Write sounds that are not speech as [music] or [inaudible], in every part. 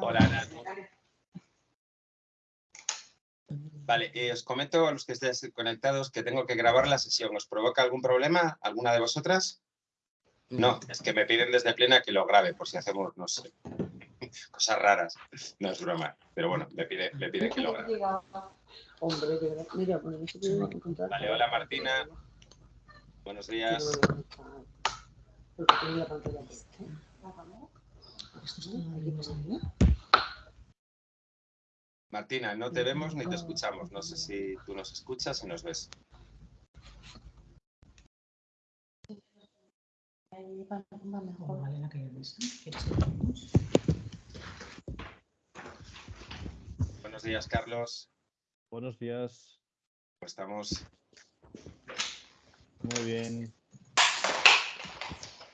Hola, Nati. Vale, eh, os comento a los que estéis conectados que tengo que grabar la sesión. ¿Os provoca algún problema alguna de vosotras? No, es que me piden desde plena que lo grabe por si hacemos, no sé, [laughs] cosas raras. No es broma, pero bueno, me pide, me pide que lo grabe. Hombre. Mira, bueno. Vale, hola Martina. Buenos días. Porque la pantalla puesta. Martina, no te vemos ni te escuchamos. No sé si tú nos escuchas y nos ves. Buenos días, Carlos. Buenos días. ¿Cómo estamos? Muy bien.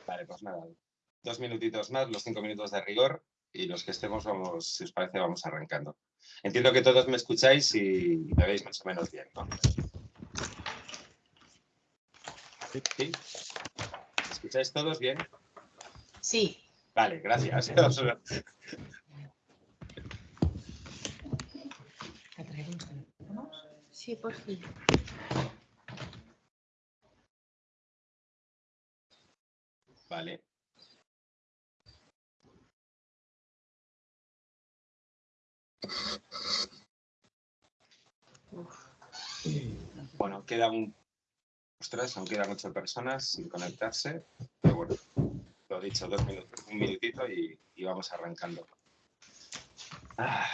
Vale, pues nada. Dos minutitos más, los cinco minutos de rigor y los que estemos, vamos, si os parece, vamos arrancando. Entiendo que todos me escucháis y me veis más o menos bien, ¿no? Sí. ¿Sí? ¿Me escucháis todos bien? Sí. Vale, gracias. [laughs] Sí, por fin. Vale. Bueno, queda un... Ostras, aún quedan ocho personas sin conectarse. Pero bueno, lo dicho, dos minutos, un minutito y, y vamos arrancando. Ah.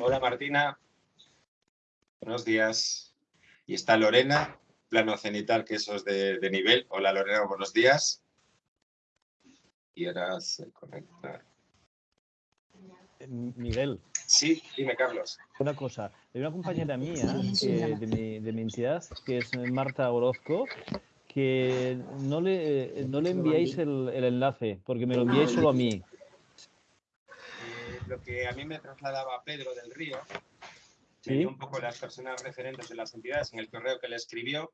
Hola Martina. Buenos días. Y está Lorena, plano cenital, que eso es de, de nivel. Hola Lorena, buenos días. Y ahora se conecta. Eh, Miguel, Sí, dime Carlos. una cosa. Hay una compañera mía que, de, mi, de mi entidad, que es Marta Orozco, que no le, no le enviáis el, el enlace, porque me lo enviáis solo a mí. Eh, lo que a mí me trasladaba Pedro del Río. Me dio un poco las personas referentes de las entidades en el correo que le escribió.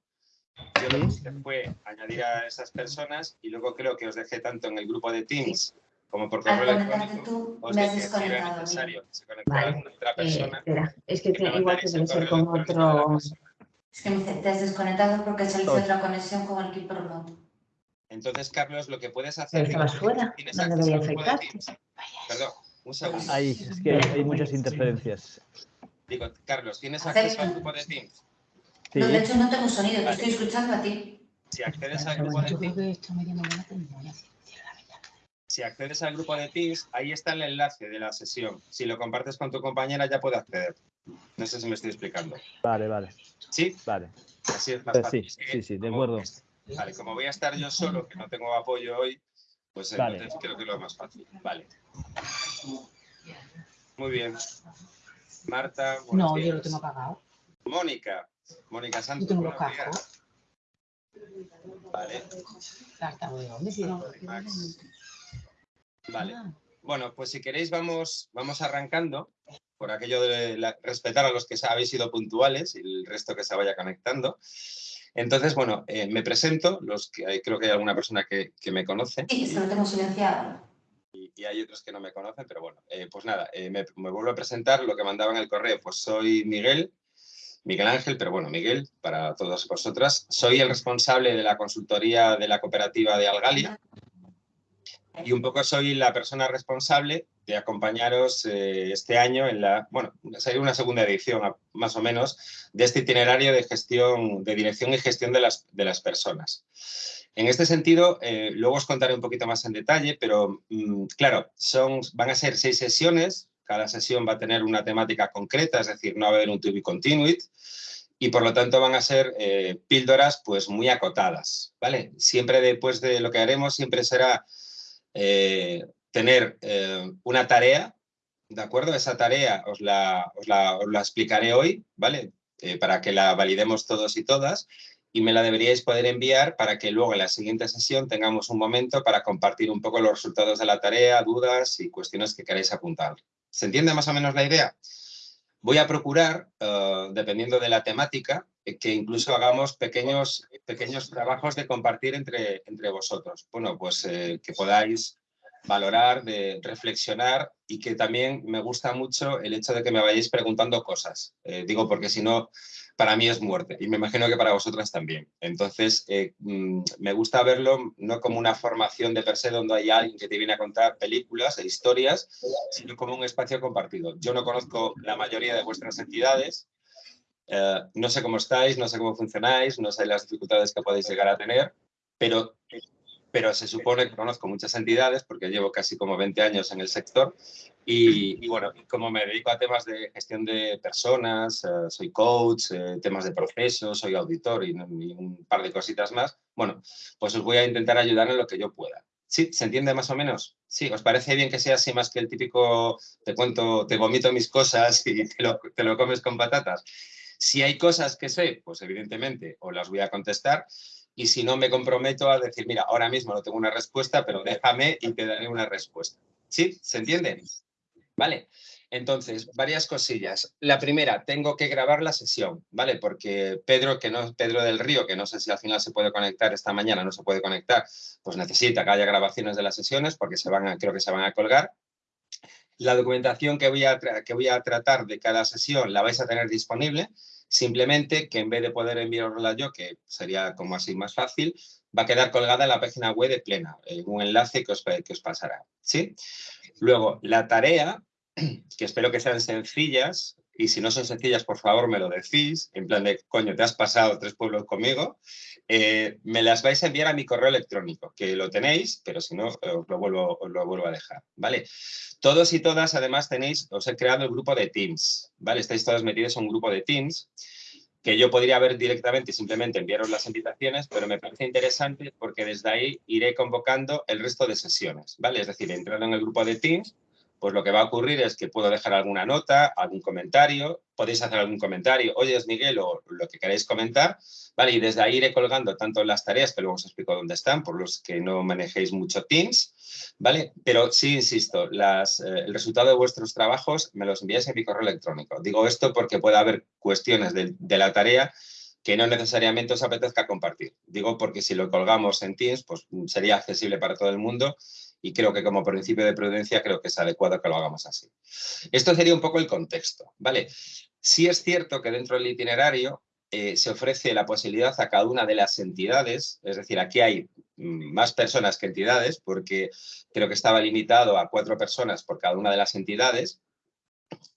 Yo lo que Sí. hice fue añadir a esas personas y luego creo que os dejé tanto en el grupo de Teams como por correo conectarte electrónico. tú, Os me has dije que era desconectado. necesario que se conectara Vale. alguna otra Eh, persona. espera, es que que igual que debe ser con otro... Es que me dice, te has desconectado porque ha salido Oh. otra conexión con el Keep Remote. Entonces, Carlos, lo que puedes hacer... Pero estabas fuera, ¿tienes no acceso debería al grupo de afectarte. Teams? Perdón, un segundo. Hay, es que hay, hay muchas interferencias. Digo, Carlos, ¿tienes acceso al grupo de Teams? Sí, No, de hecho no tengo sonido, te Vale. estoy escuchando a ti. Si accedes al grupo de Teams, te si accedes al grupo de Teams, ahí está el enlace de la sesión. Si lo compartes con tu compañera, ya puede acceder. No sé si me estoy explicando. vale, vale, ¿Sí? vale. Así es más Eh, fácil. sí, sí, sí, de acuerdo. Vale, como voy a estar yo solo, que no tengo apoyo hoy, pues Vale. entonces creo que es lo más fácil. Vale. Muy bien. Marta, No, yo lo tengo apagado. Mónica. Mónica Yo Santos, tengo los cascos. Vale. Vale. Ah, Bueno, pues si queréis vamos, vamos arrancando por aquello de la- respetar a los que habéis sido puntuales y el resto que se vaya conectando. Entonces, bueno, eh, me presento, los que creo que hay alguna persona que, que me conoce Sí, se lo tengo silenciado. Y, hay otros que no me conocen, pero bueno, eh, pues nada, eh, me, vuelvo a presentar lo que mandaba en el correo. Pues soy Miguel, Miguel Ángel, pero bueno, Miguel, para todas vosotras. Soy el responsable de la consultoría de la cooperativa de Algalia y un poco soy la persona responsable de acompañaros eh, este año en la, bueno, sería una segunda edición más o menos de este itinerario de gestión, de dirección y gestión de las, de las personas. En este sentido, eh, luego os contaré un poquito más en detalle, pero mm, claro, son, van a ser seis sesiones, cada sesión va a tener una temática concreta, es decir, no va a haber un to be continued, y por lo tanto van a ser eh, píldoras pues muy acotadas, ¿vale? Siempre después de lo que haremos, siempre será eh, tener una tarea, ¿de acuerdo? Esa tarea os la, os la, os la explicaré hoy, ¿vale? Para que la validemos todos y todas y me la deberíais poder enviar para que luego en la siguiente sesión tengamos un momento para compartir un poco los resultados de la tarea, dudas y cuestiones que queráis apuntar. ¿Se entiende más o menos la idea? Voy a procurar, eh, dependiendo de la temática, que incluso hagamos pequeños, pequeños trabajos de compartir entre, entre vosotros. Bueno, pues eh, que podáis valorar, de reflexionar y que también me gusta mucho el hecho de que me vayáis preguntando cosas. Eh, digo, porque si no, para mí es muerte y me imagino que para vosotras también. Entonces, eh, mm, me gusta verlo no como una formación de per se donde hay alguien que te viene a contar películas e historias, sino como un espacio compartido. Yo no conozco la mayoría de vuestras entidades, eh, no sé cómo estáis, no sé cómo funcionáis, no sé las dificultades que podéis llegar a tener, pero pero se supone que conozco muchas entidades porque llevo casi como 20 años en el sector y, bueno, como me dedico a temas de gestión de personas, eh, soy coach, eh, temas de procesos, soy auditor y, un par de cositas más, bueno, pues os voy a intentar ayudar en lo que yo pueda. ¿Sí? ¿Se entiende más o menos? Sí, ¿os parece bien que sea así más que el típico te cuento, te vomito mis cosas y te lo, te lo comes con patatas? Si hay cosas que sé, pues evidentemente os las voy a contestar y si no me comprometo a decir, mira, ahora mismo no tengo una respuesta, pero déjame y te daré una respuesta. ¿Sí? ¿Se entiende? Vale. Entonces, varias cosillas. La primera, tengo que grabar la sesión, ¿vale? Porque Pedro, que no Pedro del Río, que no sé si al final se puede conectar esta mañana, no se puede conectar, pues necesita que haya grabaciones de las sesiones porque se van a, creo que se van a colgar. La documentación que voy, a que voy a tratar de cada sesión la vais a tener disponible. Simplemente que en vez de poder enviarla yo, que sería como así más fácil, va a quedar colgada en la página web de Plena, en un enlace que os, que os pasará. ¿sí? Luego, la tarea, [clears throat] que espero que sean sencillas, y si no son sencillas, por favor, me lo decís, en plan de, coño, te has pasado tres pueblos conmigo, eh, me las vais a enviar a mi correo electrónico, que lo tenéis, pero si no, os lo vuelvo, os lo vuelvo a dejar, ¿vale? Todos y todas, además, tenéis, os he creado el grupo de Teams, ¿vale? Estáis todas metidas en un grupo de Teams, que yo podría ver directamente y simplemente enviaros las invitaciones, pero me parece interesante porque desde ahí iré convocando el resto de sesiones, ¿vale? Es decir, entrando en el grupo de Teams, pues lo que va a ocurrir es que puedo dejar alguna nota, algún comentario, podéis hacer algún comentario, oye, es Miguel, o lo que queráis comentar, ¿vale? Y desde ahí iré colgando tanto las tareas, que luego os explico dónde están, por los que no manejéis mucho Teams, ¿vale? Pero sí, insisto, eh, el resultado de vuestros trabajos me los enviáis en mi correo electrónico. Digo esto porque puede haber cuestiones de, de la tarea que no necesariamente os apetezca compartir. Digo porque si lo colgamos en Teams, pues sería accesible para todo el mundo y creo que como principio de prudencia creo que es adecuado que lo hagamos así. Esto sería un poco el contexto, ¿vale? Sí es cierto que dentro del itinerario eh, se ofrece la posibilidad a cada una de las entidades, es decir, aquí hay mm, más personas que entidades, porque creo que estaba limitado a cuatro personas por cada una de las entidades,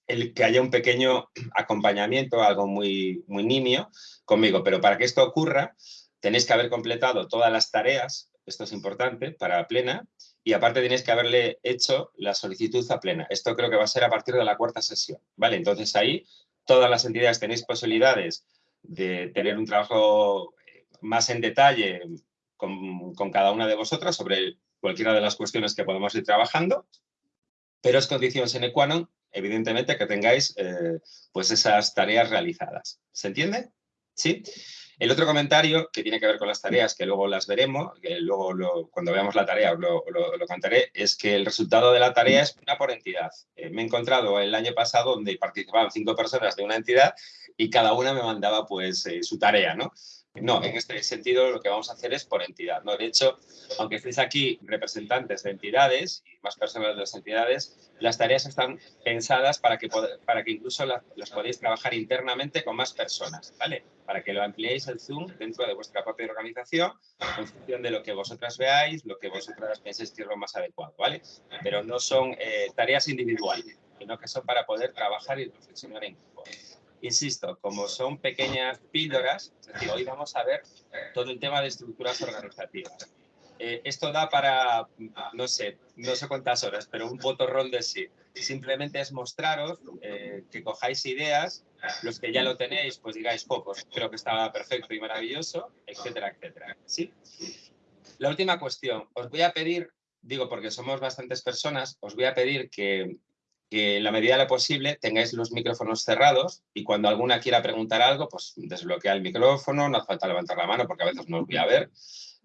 el que haya un pequeño acompañamiento, algo muy, muy nimio conmigo, pero para que esto ocurra tenéis que haber completado todas las tareas, esto es importante, para plena, y aparte tenéis que haberle hecho la solicitud a plena. Esto creo que va a ser a partir de la cuarta sesión, ¿vale? Entonces ahí todas las entidades tenéis posibilidades de tener un trabajo eh, más en detalle con, cada una de vosotras sobre cualquiera de las cuestiones que podemos ir trabajando, pero es condición sine qua non, evidentemente, que tengáis eh, pues esas tareas realizadas. ¿Se entiende? ¿Sí? El otro comentario, que tiene que ver con las tareas, que luego las veremos, que luego cuando veamos la tarea lo, lo, contaré, es que el resultado de la tarea es una por entidad. Eh, me he encontrado el año pasado donde participaban cinco personas de una entidad y cada una me mandaba pues eh, su tarea, ¿no? No, en este sentido lo que vamos a hacer es por entidad. ¿no? De hecho, aunque estéis aquí representantes de entidades y más personas de las entidades, las tareas están pensadas para que, para que incluso las, podáis trabajar internamente con más personas, ¿vale? Para que lo ampliéis el Zoom dentro de vuestra propia organización en función de lo que vosotras veáis, lo que vosotras penséis que es lo más adecuado, ¿vale? Pero no son eh, tareas individuales, sino que son para poder trabajar y reflexionar en grupo. Insisto, como son pequeñas píldoras, es decir, hoy vamos a ver todo el tema de estructuras organizativas. Eh, esto da para, no sé, no sé cuántas horas, pero un botorrón de sí. Simplemente es mostraros eh, que cojáis ideas, los que ya lo tenéis, pues digáis, pocos, pues creo que estaba perfecto y maravilloso, etcétera, etcétera. ¿Sí? La última cuestión, os voy a pedir, digo porque somos bastantes personas, os voy a pedir que que en la medida de lo posible tengáis los micrófonos cerrados y cuando alguna quiera preguntar algo, pues desbloquea el micrófono, no hace falta levantar la mano porque a veces no os voy a ver.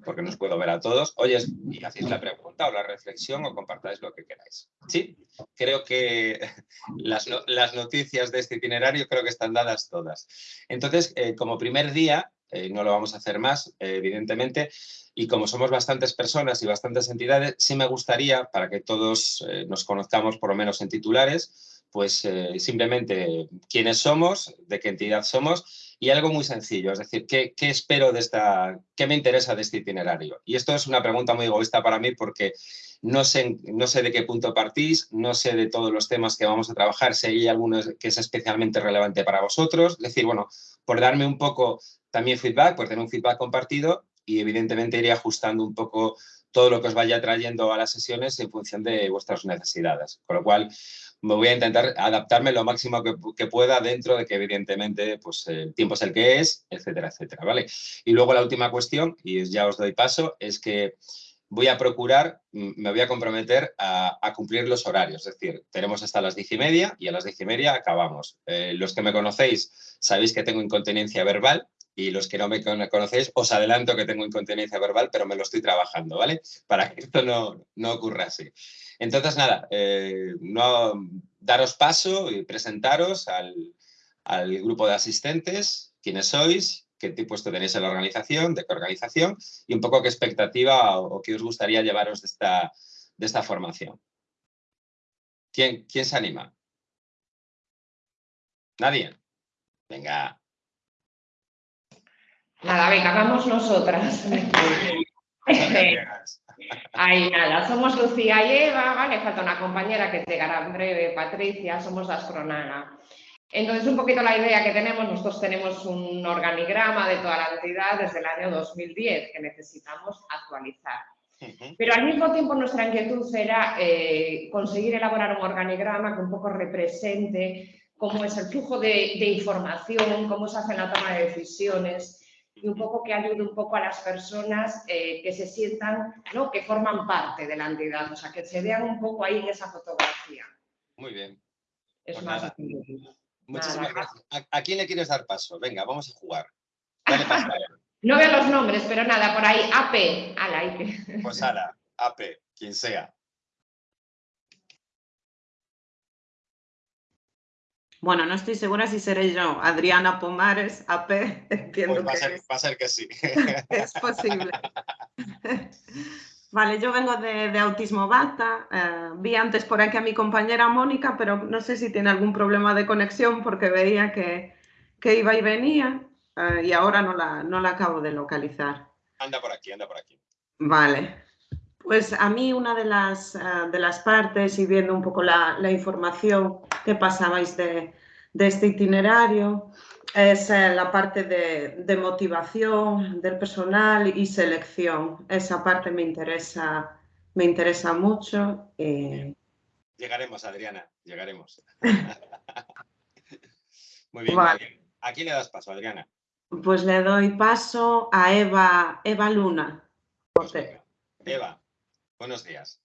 porque no os puedo ver a todos. Oye, y hacéis la pregunta o la reflexión o compartáis lo que queráis. Sí, creo que [laughs] las, las noticias de este itinerario creo que están dadas todas. Entonces, eh, como primer día, eh, no lo vamos a hacer más, eh, evidentemente, y como somos bastantes personas y bastantes entidades, sí me gustaría, para que todos eh, nos conozcamos por lo menos en titulares, pues eh, simplemente quiénes somos, de qué entidad somos y algo muy sencillo, es decir, ¿qué, qué espero de esta, qué me interesa de este itinerario? Y esto es una pregunta muy egoísta para mí porque no sé, no sé de qué punto partís, no sé de todos los temas que vamos a trabajar, si hay alguno que es especialmente relevante para vosotros, es decir, bueno, por darme un poco también feedback, por tener un feedback compartido y evidentemente iré ajustando un poco todo lo que os vaya trayendo a las sesiones en función de vuestras necesidades. Con lo cual, me voy a intentar adaptarme lo máximo que, pueda dentro de que evidentemente pues, el tiempo es el que es, etcétera, etcétera. ¿vale? Y luego la última cuestión, y ya os doy paso, es que voy a procurar, me voy a comprometer a, a cumplir los horarios. Es decir, tenemos hasta las diez y media y a las diez y media acabamos. Eh, los que me conocéis sabéis que tengo incontinencia verbal, y los que no me cono- conocéis, os adelanto que tengo incontinencia verbal, pero me lo estoy trabajando, ¿vale? Para que esto no, no ocurra así. Entonces, nada, eh, no, daros paso y presentaros al, al grupo de asistentes, quiénes sois, qué tipo tenéis en la organización, de qué organización y un poco qué expectativa o, o qué os gustaría llevaros de esta, de esta formación. ¿Quién, ¿Quién se anima? ¿Nadie? Venga. Nada, venga, vamos nosotras. [laughs] Ahí nada, somos Lucía y Eva, ¿vale? Falta una compañera que llegará en breve, Patricia, somos las Cronana. Entonces, un poquito la idea que tenemos, nosotros tenemos un organigrama de toda la entidad desde el año 2010 que necesitamos actualizar. Pero al mismo tiempo nuestra inquietud era eh, conseguir elaborar un organigrama que un poco represente cómo es el flujo de, de información, cómo se hace la toma de decisiones y un poco que ayude un poco a las personas eh, que se sientan, ¿no? que forman parte de la entidad, o sea, que se vean un poco ahí en esa fotografía. Muy bien. Es Pues más. Muchísimas gracias. ¿A, a quién le quieres dar paso? Venga, vamos a jugar. Dale paso. No veo los nombres, pero nada, por ahí, AP, ala, que- Pues ala, AP, quien sea. Bueno, no estoy segura si seré yo. Adriana Pomares, AP, [laughs] entiendo Pues va que ser, es, va a ser que sí. [laughs] es posible. [laughs] Vale, yo vengo de, de Autismo Bata. eh, vi antes por aquí a mi compañera Mónica, pero no sé si tiene algún problema de conexión porque veía que, que iba y venía eh, y ahora no la, no la acabo de localizar. Anda por aquí, anda por aquí. Vale. Pues a mí una de las, eh, de las partes y viendo un poco la, la información que pasabais de, de este itinerario es eh, la parte de, de motivación del personal y selección. Esa parte me interesa, me interesa mucho. eh, Llegaremos, Adriana, llegaremos. [laughs] Muy bien. Vale. ¿A quién le das paso, Adriana? pues le doy paso a Eva, Eva Luna. Pues. Eva, buenos días.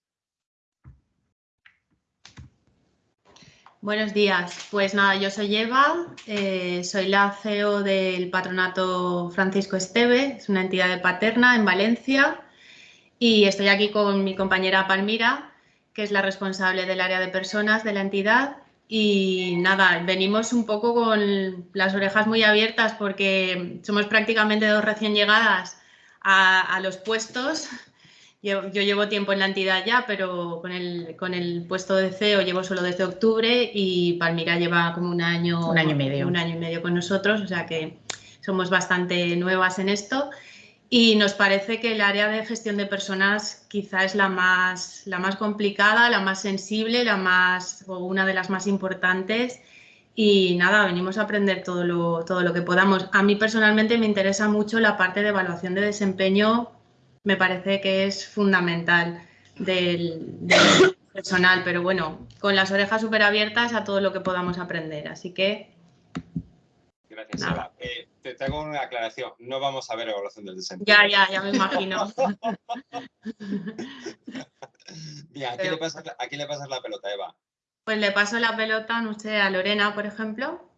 Buenos días. Pues nada, yo soy Eva, eh, soy la CEO del Patronato Francisco Esteve, es una entidad de Paterna en Valencia y estoy aquí con mi compañera Palmira, que es la responsable del área de personas de la entidad. Y nada, venimos un poco con las orejas muy abiertas porque somos prácticamente dos recién llegadas a, a los puestos yo, yo llevo tiempo en la entidad ya, pero con el, con el puesto de CEO llevo solo desde octubre y Palmira lleva como un año, Un año y medio. un año y medio con nosotros, o sea que somos bastante nuevas en esto. Y nos parece que el área de gestión de personas quizá es la más, la más complicada, la más sensible, la más, o una de las más importantes. Y nada, venimos a aprender todo lo, todo lo que podamos. A mí personalmente me interesa mucho la parte de evaluación de desempeño me parece que es fundamental del, del [coughs] personal, pero bueno, con las orejas súper abiertas a todo lo que podamos aprender. Así que Gracias. Eva. Eh, te, te hago una aclaración. No vamos a ver evaluación del desempeño. ya, ya, ya me imagino. [laughs] Bien, ¿a quién, Pero- le pasas la, a quién le pasas la pelota, Eva? Pues le paso la pelota, no sé, a Lorena, por ejemplo.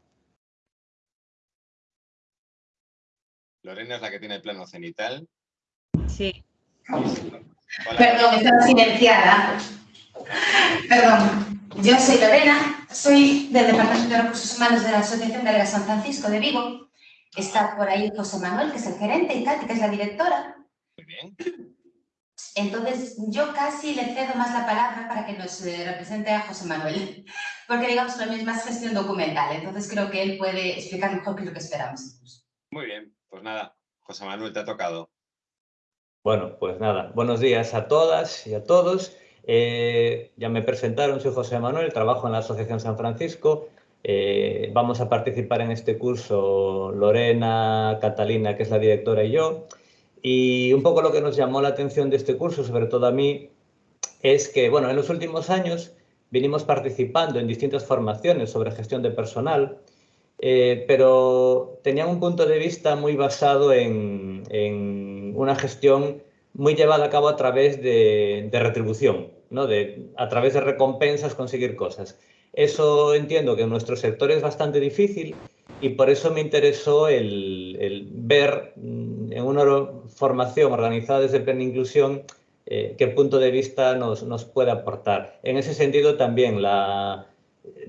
Lorena es la que tiene el plano cenital. Sí. Hola. Perdón, estaba silenciada. Perdón. Yo soy Lorena, soy del Departamento de Recursos Humanos de la Asociación Belga San Francisco de Vigo. Está por ahí José Manuel, que es el gerente, y Katy, que es la directora. Muy bien. Entonces, yo casi le cedo más la palabra para que nos eh, represente a José Manuel, porque digamos que lo mío es más gestión documental, entonces creo que él puede explicar mejor qué es lo que esperamos. Muy bien. Pues nada, José Manuel, te ha tocado. Bueno, pues nada, buenos días a todas y a todos. Eh, ya me presentaron, soy José Manuel, trabajo en la Asociación San Francisco. Eh, vamos a participar en este curso Lorena, Catalina, que es la directora, y yo. Y un poco lo que nos llamó la atención de este curso, sobre todo a mí, es que, bueno, en los últimos años vinimos participando en distintas formaciones sobre gestión de personal, eh, pero tenían un punto de vista muy basado en, en una gestión muy llevada a cabo a través de, de retribución, ¿no? de, a través de recompensas conseguir cosas. Eso entiendo que en nuestro sector es bastante difícil y por eso me interesó el, el ver mm, en una formación organizada desde Plena Inclusión eh, qué punto de vista nos, nos, puede aportar. En ese sentido también la,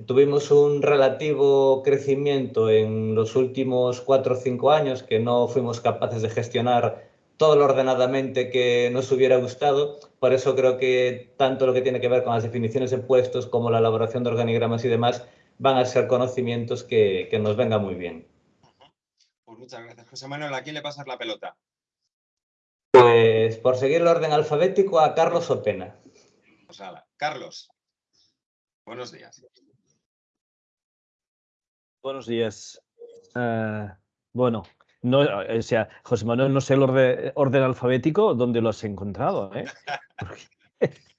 tuvimos un relativo crecimiento en los últimos cuatro o cinco años que no fuimos capaces de gestionar todo lo ordenadamente que nos hubiera gustado. Por eso creo que tanto lo que tiene que ver con las definiciones de puestos como la elaboración de organigramas y demás van a ser conocimientos que, que nos venga muy bien. Pues muchas gracias, José Manuel. ¿A quién le pasas la pelota? Pues por seguir el orden alfabético a Carlos Opena. Pues Carlos. Buenos días. Buenos días. Uh, bueno, no, o sea, José Manuel, no sé el orden, orden alfabético, ¿dónde lo has encontrado? ¿eh? [laughs]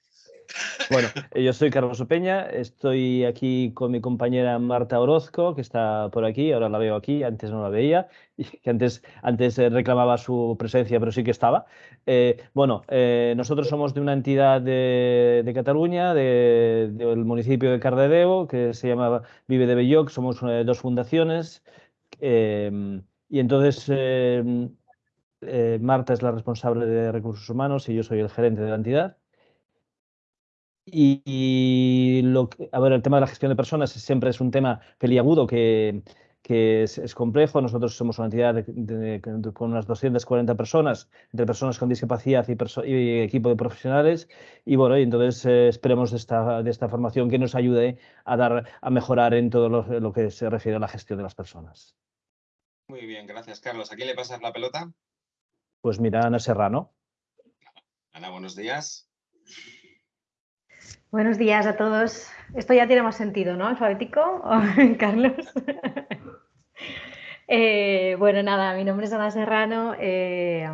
Bueno, yo soy Carlos Opeña, estoy aquí con mi compañera Marta Orozco, que está por aquí, ahora la veo aquí, antes no la veía, que antes, antes reclamaba su presencia, pero sí que estaba. Eh, bueno, eh, nosotros somos de una entidad de, de Cataluña, de, del municipio de Cardedeu, que se llama Vive de Belloc, somos eh, dos fundaciones. Y entonces eh, eh, Marta es la responsable de recursos humanos y yo soy el gerente de la entidad. Y, a ver, el tema de la gestión de personas siempre es un tema peliagudo que, que es, complejo. Nosotros somos una entidad con unas 240 personas, entre personas con discapacidad y, equipo de profesionales. Y bueno, y entonces eh, esperemos de esta, formación que nos ayude a, dar, a mejorar en todo lo que se refiere a la gestión de las personas. Muy bien, gracias, Carlos. ¿A quién le pasas la pelota? Pues mira, Ana Serrano. Ana, buenos días. Buenos días a todos. Esto ya tiene más sentido, ¿no? Alfabético, [laughs] Carlos. [laughs] eh, bueno, nada, mi nombre es Ana Serrano. Eh,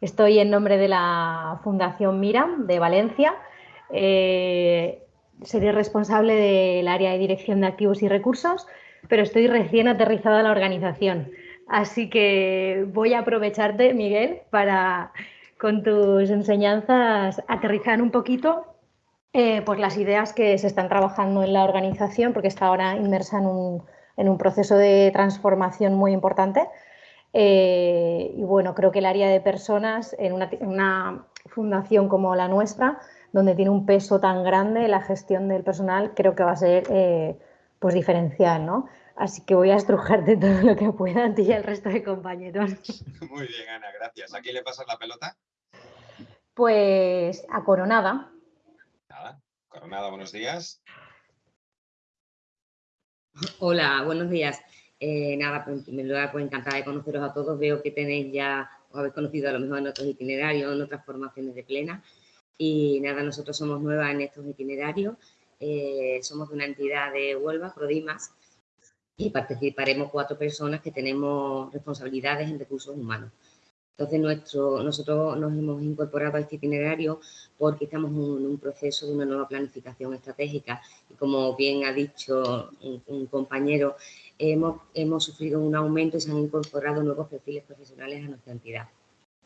estoy en nombre de la Fundación Mira de Valencia. Eh, seré responsable del área de dirección de activos y recursos, pero estoy recién aterrizada en la organización. Así que voy a aprovecharte, Miguel, para con tus enseñanzas aterrizar un poquito eh, pues las ideas que se están trabajando en la organización, porque está ahora inmersa en un, en un proceso de transformación muy importante. Eh, y bueno, creo que el área de personas en una, una, fundación como la nuestra, donde tiene un peso tan grande la gestión del personal, creo que va a ser eh, pues diferencial, ¿no? Así que voy a estrujarte [laughs] todo lo que pueda a ti y al resto de compañeros. [laughs] Muy bien, Ana, gracias. ¿A quién le pasas la pelota? Pues a Coronada. Nada. Coronada, buenos días. Hola, buenos días. Eh, nada, pues, en primer lugar, pues encantada de conoceros a todos. Veo que tenéis ya, os habéis conocido a lo mejor en otros itinerarios, en otras formaciones de plena. Y nada, nosotros somos nuevas en estos itinerarios. Eh, somos de una entidad de Huelva, Prodimas, y participaremos cuatro personas que tenemos responsabilidades en recursos humanos. Entonces, nuestro, nosotros nos hemos incorporado a este itinerario porque estamos en un proceso de una nueva planificación estratégica y como bien ha dicho un, un compañero, hemos, hemos sufrido un aumento y se han incorporado nuevos perfiles profesionales a nuestra entidad.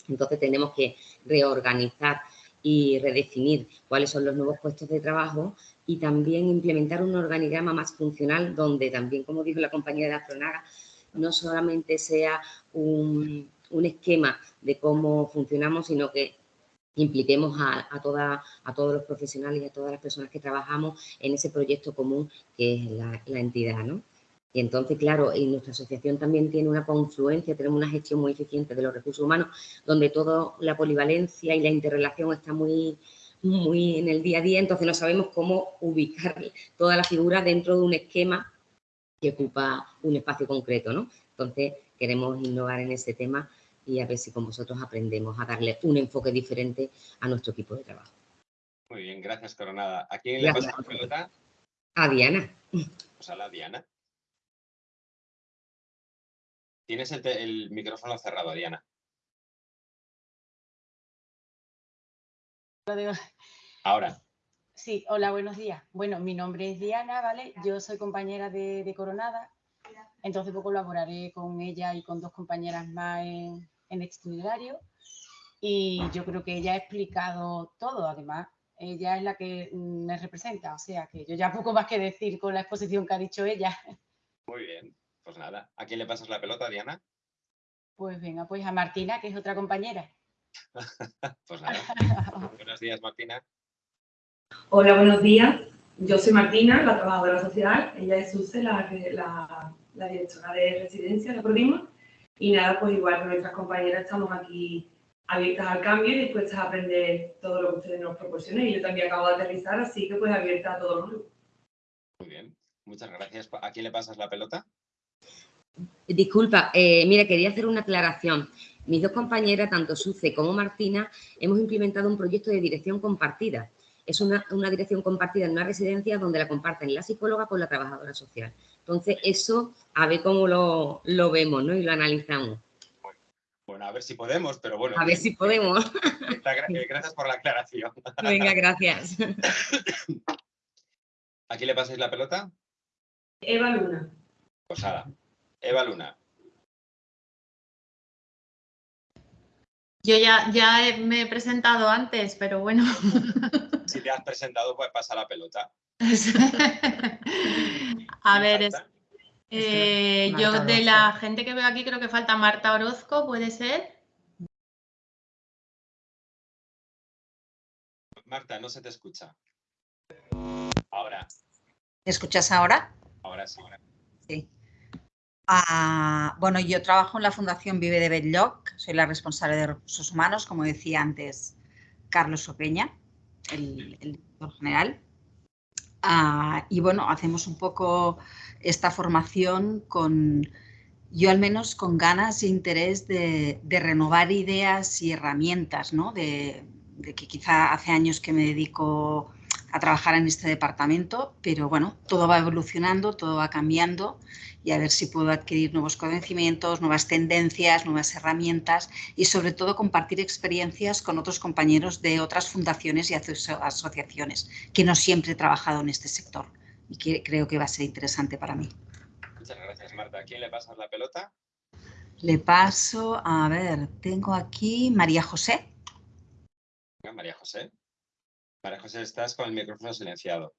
Entonces, tenemos que reorganizar y redefinir cuáles son los nuevos puestos de trabajo y también implementar un organigrama más funcional donde también, como dijo la compañera de Afronaga, no solamente sea un, un esquema de cómo funcionamos, sino que impliquemos a, a, a todos los profesionales y a todas las personas que trabajamos en ese proyecto común que es la, la entidad, ¿no? Y entonces, claro, en nuestra asociación también tiene una confluencia, tenemos una gestión muy eficiente de los recursos humanos, donde toda la polivalencia y la interrelación está muy, muy en el día a día, entonces no sabemos cómo ubicar toda la figura dentro de un esquema que ocupa un espacio concreto, ¿no? Entonces, queremos innovar en ese tema y a ver si con vosotros aprendemos a darle un enfoque diferente a nuestro equipo de trabajo. Muy bien, gracias Coronada. ¿A quién le pasa la pelota? A Diana. Pues a la Diana. Tienes el, el micrófono cerrado, Diana. Ahora. Sí, hola, buenos días. Bueno, mi nombre es Diana, ¿vale? Yo soy compañera de, de Coronada, entonces pues, colaboraré con ella y con dos compañeras más en, en itinerario y yo creo que ella ha explicado todo, además ella es la que me representa, o sea que yo ya poco más que decir con la exposición que ha dicho ella. Muy bien, pues nada, ¿a quién le pasas la pelota, Diana? Pues venga, pues a Martina, que es otra compañera. Pues nada, [laughs] buenos días Martina. Hola, buenos días. Yo soy Martina, la trabajadora social. Ella es Suse, la, la, la directora de residencia, la Prodima. Y nada, pues igual que nuestras compañeras estamos aquí abiertas al cambio y dispuestas a aprender todo lo que ustedes nos proporcionen. Y yo también acabo de aterrizar, así que pues abierta a todo nuevo. Muy bien, muchas gracias. ¿A quién le pasas la pelota? Disculpa, eh, mira, quería hacer una aclaración. Mis dos compañeras, tanto Suce como Martina, hemos implementado un proyecto de dirección compartida. Es una, una dirección compartida en una residencia donde la comparten la psicóloga con la trabajadora social. Entonces, eso a ver cómo lo, lo vemos ¿no? y lo analizamos. Bueno, a ver si podemos, pero bueno. A ver si podemos. Eh, gracias por la aclaración. Venga, gracias. ¿A quién le pasáis la pelota? Eva Luna. Posada. Pues Eva Luna. Yo ya, ya me he presentado antes, pero bueno. [laughs] Si te has presentado, pues pasa la pelota. [laughs] A ver, es, eh, yo de la gente que veo aquí creo que falta Marta Orozco, ¿puede ser? Marta, no se te escucha. Ahora. ¿Me escuchas ahora? Ahora sí. Sí. Ah, bueno, yo trabajo en la Fundación Vive de Bedlock, soy la responsable de recursos humanos, como decía antes Carlos Opeña, el, director general. Ah, y bueno, hacemos un poco esta formación con, yo al menos con ganas e interés de, de renovar ideas y herramientas, ¿no? De, de, que quizá hace años que me dedico a trabajar en este departamento, pero bueno, todo va evolucionando, todo va cambiando y a ver si puedo adquirir nuevos conocimientos, nuevas tendencias, nuevas herramientas y sobre todo compartir experiencias con otros compañeros de otras fundaciones y asociaciones que no siempre he trabajado en este sector y que creo que va a ser interesante para mí. Muchas gracias, Marta. ¿A quién le pasas la pelota? Le paso, a ver, tengo aquí María José. María José. María José, estás con el micrófono silenciado.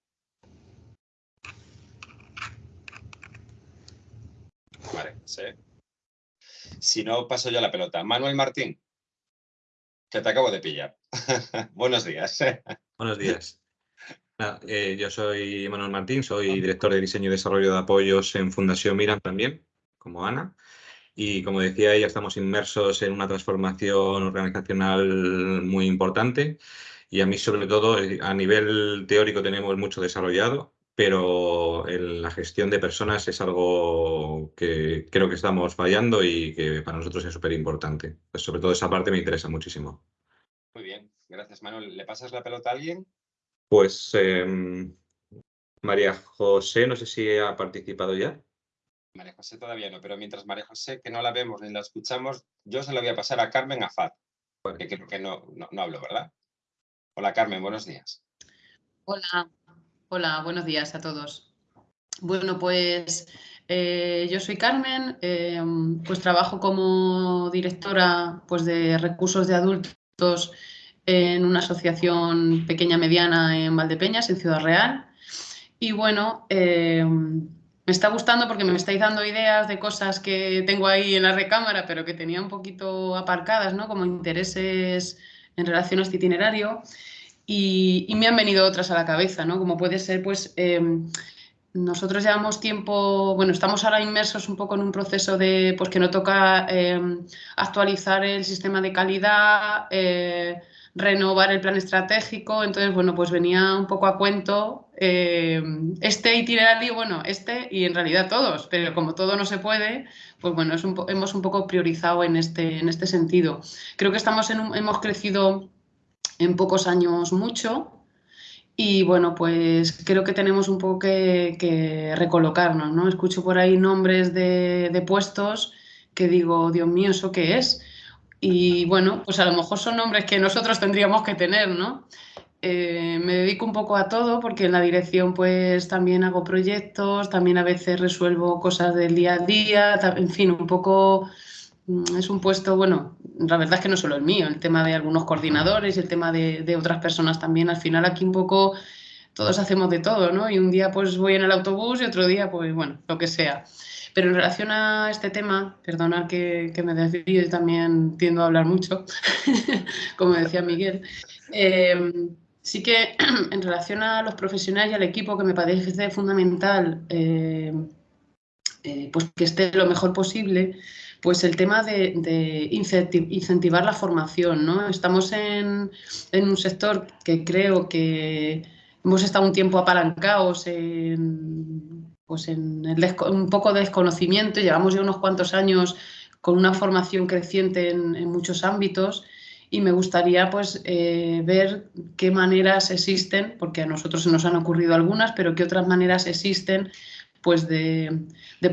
Vale, sí. Si no, paso yo la pelota. Manuel Martín, que te acabo de pillar. [laughs] Buenos días. Buenos días. [laughs] Eh, yo soy Manuel Martín, soy director de diseño y desarrollo de apoyos en Fundación Miran también, como Ana. Y como decía ella, estamos inmersos en una transformación organizacional muy importante. Y a mí, sobre todo, eh, a nivel teórico tenemos mucho desarrollado, pero en la gestión de personas es algo que creo que estamos fallando y que para nosotros es súper importante. Pues sobre todo esa parte me interesa muchísimo. Muy bien, gracias Manuel. ¿Le pasas la pelota a alguien? Pues eh, María José, no sé si ha participado ya. María José todavía no, pero mientras María José, que no la vemos ni la escuchamos, yo se la voy a pasar a Carmen Afat, porque creo que no, no, no hablo, ¿verdad? Hola Carmen, buenos días. Hola, Hola, buenos días a todos. Bueno, pues eh, yo soy Carmen, eh, pues trabajo como directora pues, de recursos de adultos en una asociación pequeña mediana en Valdepeñas, en Ciudad Real. Y bueno, eh, me está gustando porque me estáis dando ideas de cosas que tengo ahí en la recámara, pero que tenía un poquito aparcadas, ¿no? Como intereses en relación a este itinerario. Y, me han venido otras a la cabeza, ¿no? Como puede ser, pues, em, nosotros llevamos tiempo, bueno, estamos ahora inmersos un poco en un proceso de, pues, que no toca em, actualizar el sistema de calidad, eh, renovar el plan estratégico, entonces, bueno, pues venía un poco a cuento eh, este itinerario, bueno, este y en realidad todos, pero como todo no se puede, pues bueno, es hemos un poco priorizado en este, en este sentido. Creo que estamos en hemos crecido en pocos años mucho y bueno, pues creo que tenemos un poco que, recolocarnos, ¿no? Escucho por ahí nombres de, de puestos que digo, Dios mío, ¿eso qué es? Y bueno, pues a lo mejor son nombres que nosotros tendríamos que tener, ¿no? Eh, me dedico un poco a todo porque en la dirección pues también hago proyectos, también a veces resuelvo cosas del día a día, en fin, un poco mm, es un puesto, bueno, la verdad es que no solo el mío, el tema de algunos coordinadores y el tema de, de otras personas también, al final aquí un poco todos hacemos de todo, ¿no? Y un día pues voy en el autobús y otro día pues bueno, lo que sea. Pero en relación a este tema, perdonad que, me desvío y también tiendo a hablar mucho, [laughs] como decía Miguel, em, sí que [clears throat] en relación a los profesionales y al equipo que me parece fundamental em, eh, pues que esté lo mejor posible, pues el tema de, incentivar la formación. ¿no? Estamos en, en, un sector que creo que hemos estado un tiempo apalancados en pues en un poco de desconocimiento, llevamos ya unos cuantos años con una formación creciente en, muchos ámbitos y me gustaría pues eh, ver qué maneras existen, porque a nosotros se nos han ocurrido algunas, pero qué otras maneras existen pues de,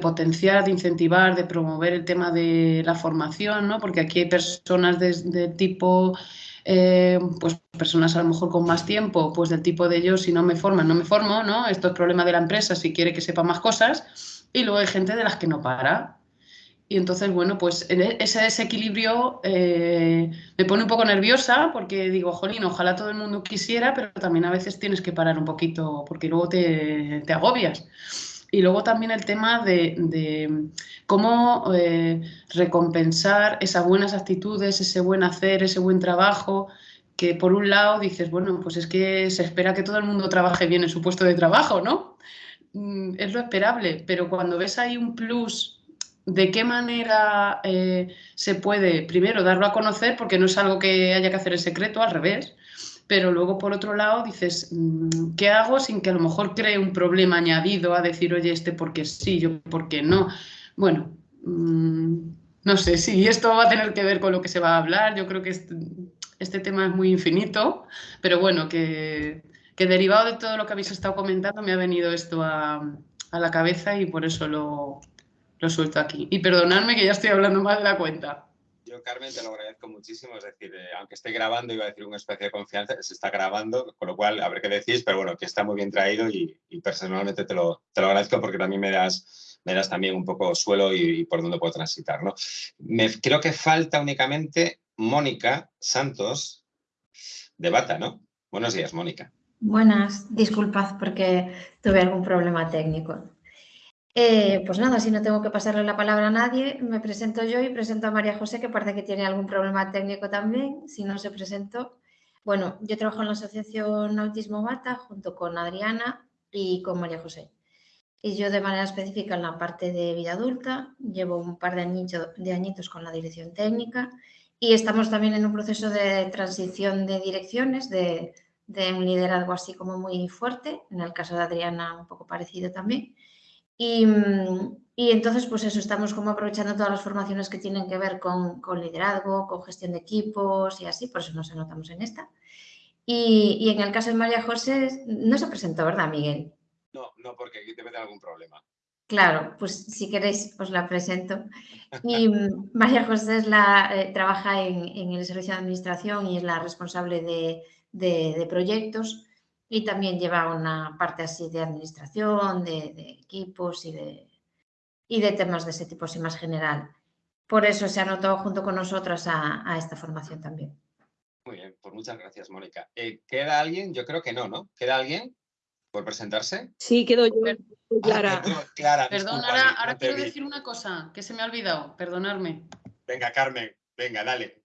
potenciar, de incentivar, de promover el tema de la formación, ¿no? porque aquí hay personas de tipo eh, pues personas a lo mejor con más tiempo, pues del tipo de yo, si no me forman, no me formo, ¿no? Esto es problema de la empresa si quiere que sepa más cosas. Y luego hay gente de las que no para. Y entonces, bueno, pues e, ese desequilibrio eh, me pone un poco nerviosa porque digo, jolín, ojalá todo el mundo quisiera, pero también a veces tienes que parar un poquito porque luego te, te agobias. Y luego también el tema de, cómo eh, recompensar esas buenas actitudes, ese buen hacer, ese buen trabajo, que por un lado dices, bueno, pues es que se espera que todo el mundo trabaje bien en su puesto de trabajo, ¿no? Mm, es lo esperable, pero cuando ves ahí un plus, ¿de qué manera eh, se puede, primero, darlo a conocer, porque no es algo que haya que hacer en secreto, al revés, pero luego por otro lado dices, mm, ¿qué hago sin que a lo mejor cree un problema añadido a decir, oye, este porque sí, yo porque no? Bueno, mm, no sé si esto va a tener que ver con lo que se va a hablar, yo creo que este, este tema es muy infinito, pero bueno, que, derivado de todo lo que habéis estado comentando me ha venido esto a, la cabeza y por eso lo, lo suelto aquí. Y perdonadme que ya estoy hablando más de la cuenta. Carmen, te lo agradezco muchísimo. Es decir, eh, aunque esté grabando, iba a decir una especie de confianza, se está grabando, con lo cual a ver qué decís, pero bueno, que está muy bien traído y, personalmente te lo, te lo, agradezco porque también me das, me das también un poco suelo y, por dónde puedo transitar. ¿no? Me, creo que falta únicamente Mónica Santos de Bata, ¿no? Buenos días, Mónica. Buenas, disculpad porque tuve algún problema técnico. Eh, pues nada, si no tengo que pasarle la palabra a nadie, me presento yo y presento a María José, que parece que tiene algún problema técnico también, si no se presentó. Bueno, yo trabajo en la Asociación Autismo Bata junto con Adriana y con María José. Y yo de manera específica en la parte de vida adulta, llevo un par de, de añitos con la dirección técnica y estamos también en un proceso de transición de direcciones, de, de un liderazgo así como muy fuerte, en el caso de Adriana un poco parecido también. Mm, y, entonces, pues eso, estamos como aprovechando todas las formaciones que tienen que ver con, liderazgo, con gestión de equipos y así, por eso nos anotamos en esta. Y, en el caso de María José, no se presentó, ¿verdad, Miguel? No, no, porque aquí te mete algún problema. Claro, pues si queréis os la presento. Y mm, María José es la, eh, trabaja en, el servicio de administración y es la responsable de, de proyectos y también lleva una parte así de administración, de, equipos y de, y de temas de ese tipo así más general. Por eso se anotó junto con nosotros a, esta formación también. Muy bien, pues muchas gracias, Mónica. Eh, ¿Queda alguien? Yo creo que no, ¿no? ¿Queda alguien? por presentarse? Sí, quedo yo. Clara. Ah, Clara, Perdón, ahora, no ahora quiero vi. decir una cosa que se me ha olvidado, perdonadme. Venga, Carmen, venga, dale.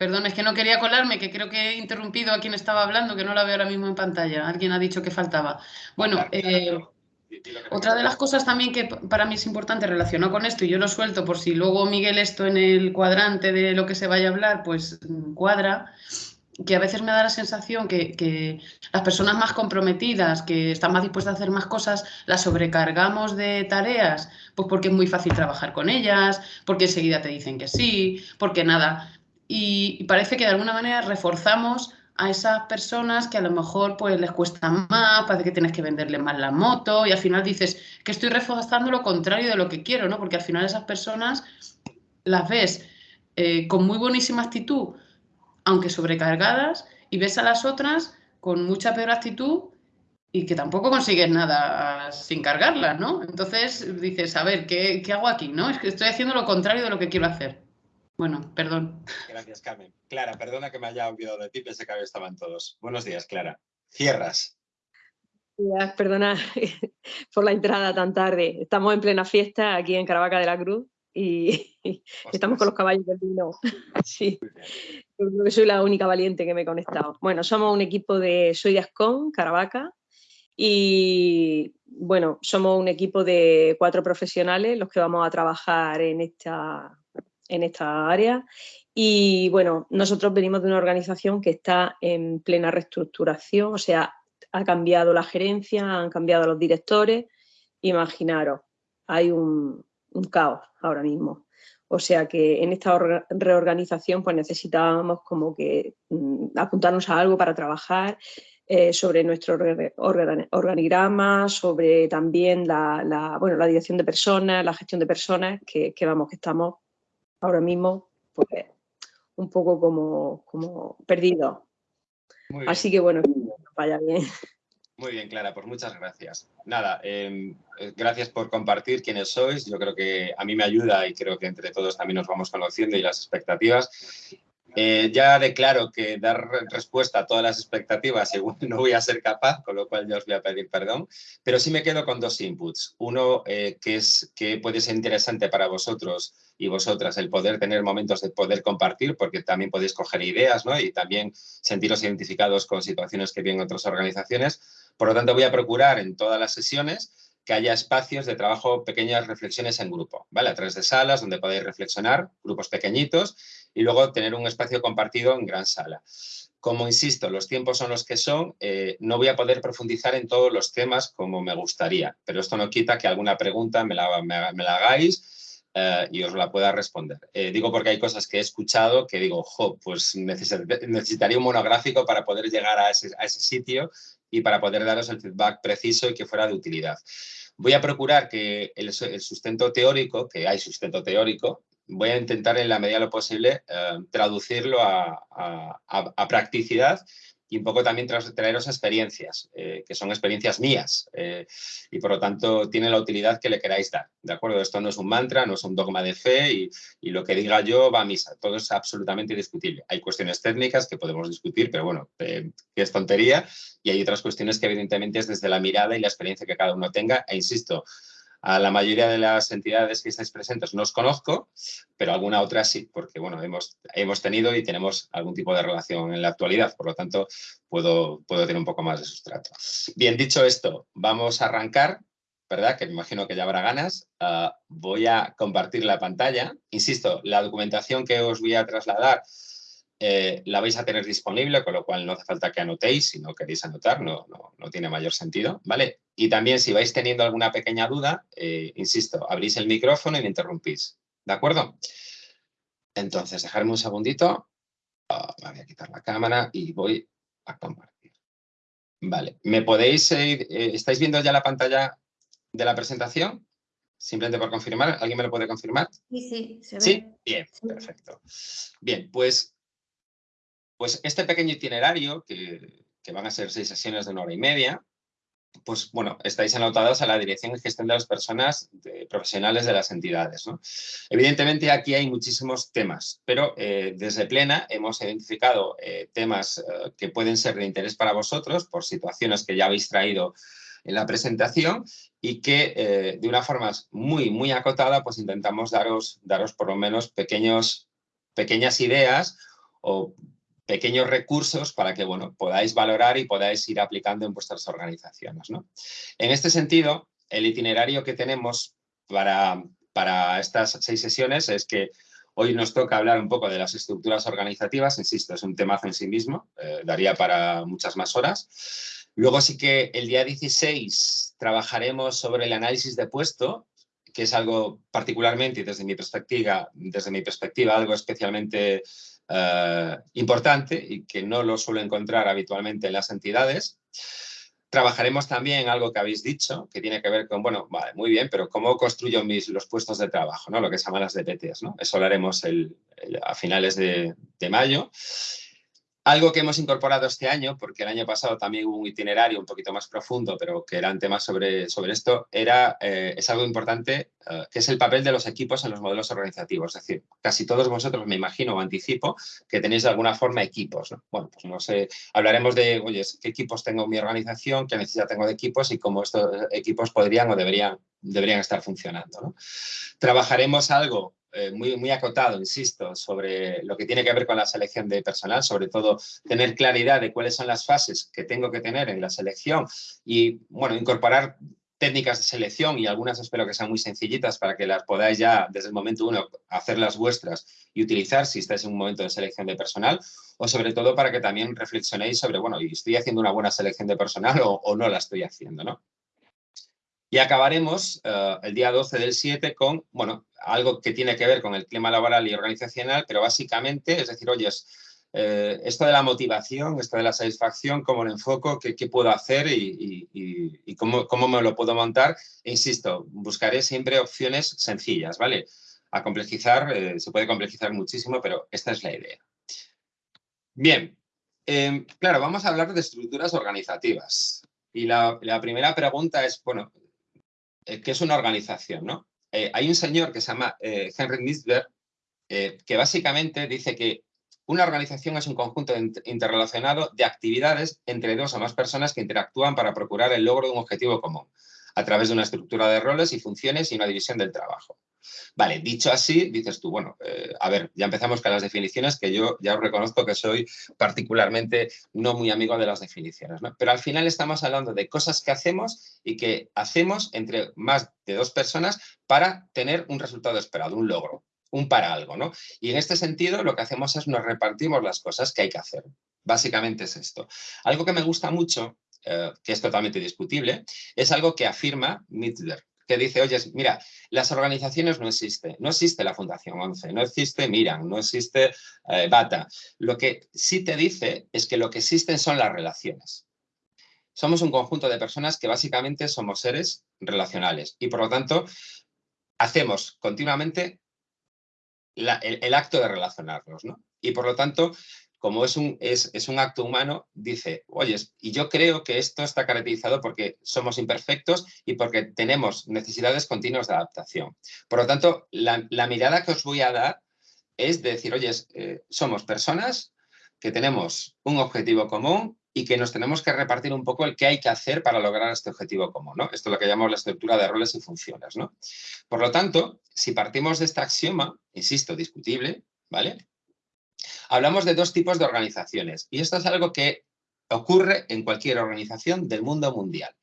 Perdón, es que no quería colarme, que creo que he interrumpido a quien estaba hablando, que no la veo ahora mismo en pantalla. Alguien ha dicho que faltaba. Bueno, eh, otra de las cosas también que para mí es importante relacionado con esto, y yo lo suelto por si luego Miguel esto en el cuadrante de lo que se vaya a hablar, pues mm, cuadra, que a veces me da la sensación que, que las personas más comprometidas, que están más dispuestas a hacer más cosas, las sobrecargamos de tareas, pues porque es muy fácil trabajar con ellas, porque enseguida te dicen que sí, porque nada. Y, parece que de alguna manera reforzamos a esas personas que a lo mejor pues les cuesta más, parece que tienes que venderle más la moto y al final dices que estoy reforzando lo contrario de lo que quiero, ¿no? Porque al final esas personas las ves eh, con muy buenísima actitud, aunque sobrecargadas, y ves a las otras con mucha peor actitud y que tampoco consigues nada sin cargarlas, ¿no? Entonces dices, a ver, ¿qué, qué hago aquí? ¿No? Es que estoy haciendo lo contrario de lo que quiero hacer. Bueno, perdón. Gracias, Carmen. Clara, perdona que me haya olvidado de ti, pensé que ahí estaban todos. Buenos días, Clara. Cierras. Ya, Perdona [laughs] por la entrada tan tarde. Estamos en plena fiesta aquí en Caravaca de la Cruz y [laughs] estamos con los caballos del vino. [laughs] Sí, yo creo que soy la única valiente que me he conectado. Bueno, somos un equipo de Soy de Ascón, Caravaca, y bueno, somos un equipo de cuatro profesionales los que vamos a trabajar en esta, en esta área. Y bueno, nosotros venimos de una organización que está en plena reestructuración, o sea, ha cambiado la gerencia, han cambiado los directores. Imaginaros, hay un, caos ahora mismo. O sea que en esta orga- reorganización pues necesitábamos como que mm, apuntarnos a algo para trabajar eh, sobre nuestro orga- orga- organigrama, sobre también la, bueno, la dirección de personas, la gestión de personas, que vamos, que estamos ahora mismo pues, un poco como, como bien. Así que bueno, que vaya bien. Muy bien, Clara, pues muchas gracias. Nada, eh, eh, gracias por compartir quiénes sois. Yo creo que a mí me ayuda y creo que entre todos también nos vamos conociendo y las expectativas. Eh, ya declaro que dar re- respuesta a todas las expectativas [laughs] igual no voy a ser capaz, con lo cual ya os voy a pedir perdón, pero sí me quedo con dos inputs. Uno eh, que, es, que puede ser interesante para vosotros y vosotras el poder tener momentos de poder compartir, porque también podéis coger ideas ¿no? y también sentiros identificados con situaciones que vienen otras organizaciones. Por lo tanto, voy a procurar en todas las sesiones que haya espacios de trabajo, pequeñas reflexiones en grupo, ¿vale? A través de salas donde podáis reflexionar, grupos pequeñitos, y luego tener un espacio compartido en gran sala. Como insisto, los tiempos son los que son, eh, no voy a poder profundizar en todos los temas como me gustaría, pero esto no quita que alguna pregunta me la, me- me la hagáis eh, y os la pueda responder. Eh, digo porque hay cosas que he escuchado que digo, jo, pues necesit- necesitaría un monográfico para poder llegar a ese, sitio y para poder daros el feedback preciso y que fuera de utilidad. Voy a procurar que el, su- el sustento teórico, que hay sustento teórico, voy a intentar en la medida de lo posible eh, traducirlo a- a- a practicidad y un poco también traeros experiencias, eh, que son experiencias mías eh, y por lo tanto tiene la utilidad que le queráis dar. ¿De acuerdo? Esto no es un mantra, no es un dogma de fe y, y lo que diga yo va a misa. Todo es absolutamente discutible. Hay cuestiones técnicas que podemos discutir, pero bueno, eh, que es tontería y hay otras cuestiones que evidentemente es desde la mirada y la experiencia que cada uno tenga. E insisto, a la mayoría de las entidades que estáis presentes no os conozco, pero alguna otra sí, porque bueno, hemos, hemos tenido y tenemos algún tipo de relación en la actualidad, por lo tanto puedo, puedo tener un poco más de sustrato. Bien, dicho esto, vamos a arrancar, ¿verdad? Que me imagino que ya habrá ganas. Ah, voy a compartir la pantalla. Insisto, la documentación que os voy a trasladar eh, la vais a tener disponible, con lo cual no hace falta que anotéis, si no queréis anotar, no, no, no tiene mayor sentido, ¿vale? Y también si vais teniendo alguna pequeña duda, eh, insisto, abrís el micrófono y me interrumpís, ¿de acuerdo? Entonces, dejarme un segundito, me voy a quitar la cámara y voy a compartir. Vale, ¿me podéis, eh, eh, estáis viendo ya la pantalla de la presentación? Simplemente por confirmar, ¿alguien me lo puede confirmar? Sí, sí, se ve. Sí, bien, perfecto. Bien, pues, pues este pequeño itinerario, que, van a ser seis sesiones de una hora y media, pues bueno, estáis anotados a la dirección y gestión de las personas profesionales de las entidades. Evidentemente aquí hay muchísimos temas, pero eh, desde Plena hemos identificado eh, temas eh, que pueden ser de interés para vosotros por situaciones que ya habéis traído en la presentación y que de una forma muy, muy acotada pues intentamos daros, daros por lo menos pequeños, pequeñas ideas o pequeños recursos para que bueno, podáis valorar y podáis ir aplicando en vuestras organizaciones. En este sentido, el itinerario que tenemos para, para estas seis sesiones es que hoy nos toca hablar un poco de las estructuras organizativas, insisto, es un temazo en sí mismo, eh, daría para muchas más horas. Luego sí que el día 16 trabajaremos sobre el análisis de puesto, que es algo particularmente, desde mi perspectiva, desde mi perspectiva algo especialmente eh, importante y que no lo suelo encontrar habitualmente en las entidades. Trabajaremos también algo que habéis dicho, que tiene que ver con, bueno, vale, muy bien, pero ¿cómo construyo mis, los puestos de trabajo? ¿no? Lo que se llaman las DPTs. ¿no? Eso lo haremos a finales de mayo. Algo que hemos incorporado este año, porque el año pasado también hubo un itinerario un poquito más profundo, pero que eran temas sobre, sobre esto, era, eh, es algo importante, eh, que es el papel de los equipos en los modelos organizativos. Es decir, casi todos vosotros, me imagino o anticipo, que tenéis de alguna forma equipos. Bueno, pues no sé, hablaremos de, oye, qué equipos tengo en mi organización, qué necesidad tengo de equipos y cómo estos equipos podrían o deberían, deberían estar funcionando. Trabajaremos algo eh, muy, muy acotado, insisto, sobre lo que tiene que ver con la selección de personal, sobre todo tener claridad de cuáles son las fases que tengo que tener en la selección y, bueno, incorporar técnicas de selección y algunas espero que sean muy sencillitas para que las podáis ya desde el momento uno hacerlas vuestras y utilizar si estáis en un momento de selección de personal o sobre todo para que también reflexionéis sobre, bueno, ¿estoy haciendo una buena selección de personal o, o no la estoy haciendo? ¿no? Y acabaremos eh, el día 12 del 7 con, bueno, algo que tiene que ver con el clima laboral y organizacional, pero básicamente, es decir, oye, eh, esto de la motivación, esto de la satisfacción, cómo lo enfoco, qué, puedo hacer y, cómo, cómo, me lo puedo montar. Insisto, buscaré siempre opciones sencillas, ¿vale? A complejizar, eh, se puede complejizar muchísimo, pero esta es la idea. Bien, em, claro, vamos a hablar de estructuras organizativas. Y la, la primera pregunta es, bueno, eh, que es una organización, ¿no? Eh, hay un señor que se llama eh, Henry Nisberg, que básicamente dice que una organización es un conjunto interrelacionado de actividades entre dos o más personas que interactúan para procurar el logro de un objetivo común a través de una estructura de roles y funciones y una división del trabajo. Vale, dicho así, dices tú, bueno, eh, a ver, ya empezamos con las definiciones, que yo ya os reconozco que soy particularmente no muy amigo de las definiciones, ¿no? Pero al final estamos hablando de cosas que hacemos y que hacemos entre más de dos personas para tener un resultado esperado, un logro, un para algo, ¿no? Y en este sentido lo que hacemos es nos repartimos las cosas que hay que hacer. Básicamente es esto. Algo que me gusta mucho eh, que es totalmente discutible, es algo que afirma Mittler, que dice, oye, mira, las organizaciones no existen, no existe la Fundación 11, no existe Miran, no existe eh, Bata. Lo que sí te dice es que lo que existen son las relaciones. Somos un conjunto de personas que básicamente somos seres relacionales y por lo tanto hacemos continuamente el, el, acto de relacionarnos. ¿no? Y por lo tanto como es un, es, un acto humano, dice, oye, y yo creo que esto está caracterizado porque somos imperfectos y porque tenemos necesidades continuas de adaptación. Por lo tanto, la, mirada que os voy a dar es decir, oye, eh, somos personas que tenemos un objetivo común y que nos tenemos que repartir un poco el qué hay que hacer para lograr este objetivo común. ¿no? Esto es lo que llamamos la estructura de roles y funciones. ¿no? Por lo tanto, si partimos de este axioma, insisto, discutible, ¿vale? Hablamos de dos tipos de organizaciones y esto es algo que ocurre en cualquier organización del mundo mundial.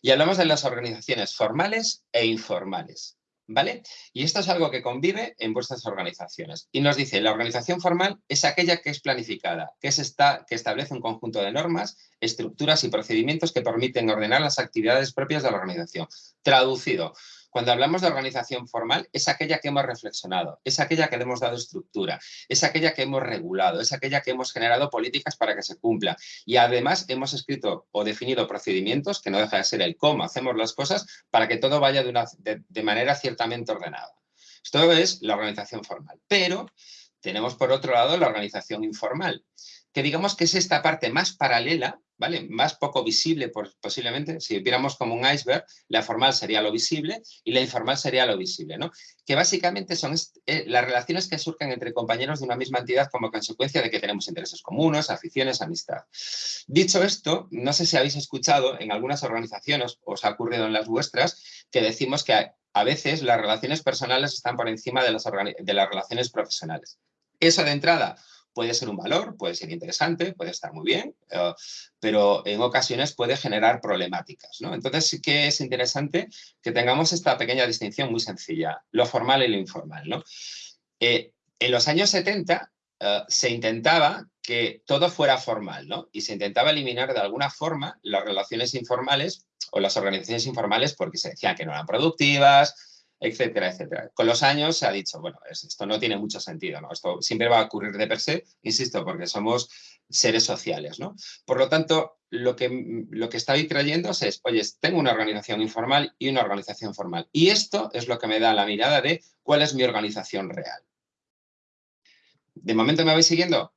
Y hablamos de las organizaciones formales e informales. ¿Vale? Y esto es algo que convive en vuestras organizaciones. Y nos dice, la organización formal es aquella que es planificada, que, es que establece un conjunto de normas, estructuras y procedimientos que permiten ordenar las actividades propias de la organización. Traducido, cuando hablamos de organización formal, es aquella que hemos reflexionado, es aquella que le hemos dado estructura, es aquella que hemos regulado, es aquella que hemos generado políticas para que se cumpla. Y además hemos escrito o definido procedimientos, que no deja de ser el cómo hacemos las cosas, para que todo vaya de, de manera ciertamente ordenada. Esto es la organización formal. Pero tenemos por otro lado la organización informal. Que digamos que es esta parte más paralela, ¿vale? Más poco visible posiblemente, si viéramos como un iceberg, la formal sería lo visible y la informal sería lo visible, ¿no? Que básicamente son eh, las relaciones que surgen entre compañeros de una misma entidad como consecuencia de que tenemos intereses comunes, aficiones, amistad. Dicho esto, no sé si habéis escuchado en algunas organizaciones, os ha ocurrido en las vuestras, que decimos que a veces las relaciones personales están por encima de las, de las relaciones profesionales. Eso de entrada puede ser un valor, puede ser interesante, puede estar muy bien, eh, pero en ocasiones puede generar problemáticas. Entonces sí que es interesante que tengamos esta pequeña distinción muy sencilla, lo formal y lo informal. Eh, en los años 70 eh, se intentaba que todo fuera formal ¿no? y se intentaba eliminar de alguna forma las relaciones informales o las organizaciones informales porque se decían que no eran productivas, etcétera, etcétera. Con los años se ha dicho, bueno, esto no tiene mucho sentido, ¿no? Esto siempre va a ocurrir de per se, insisto, porque somos seres sociales, ¿no? Por lo tanto, lo que, lo que estoy trayendo es, oye, tengo una organización informal y una organización formal. Y esto es lo que me da la mirada de cuál es mi organización real. ¿De momento me vais siguiendo?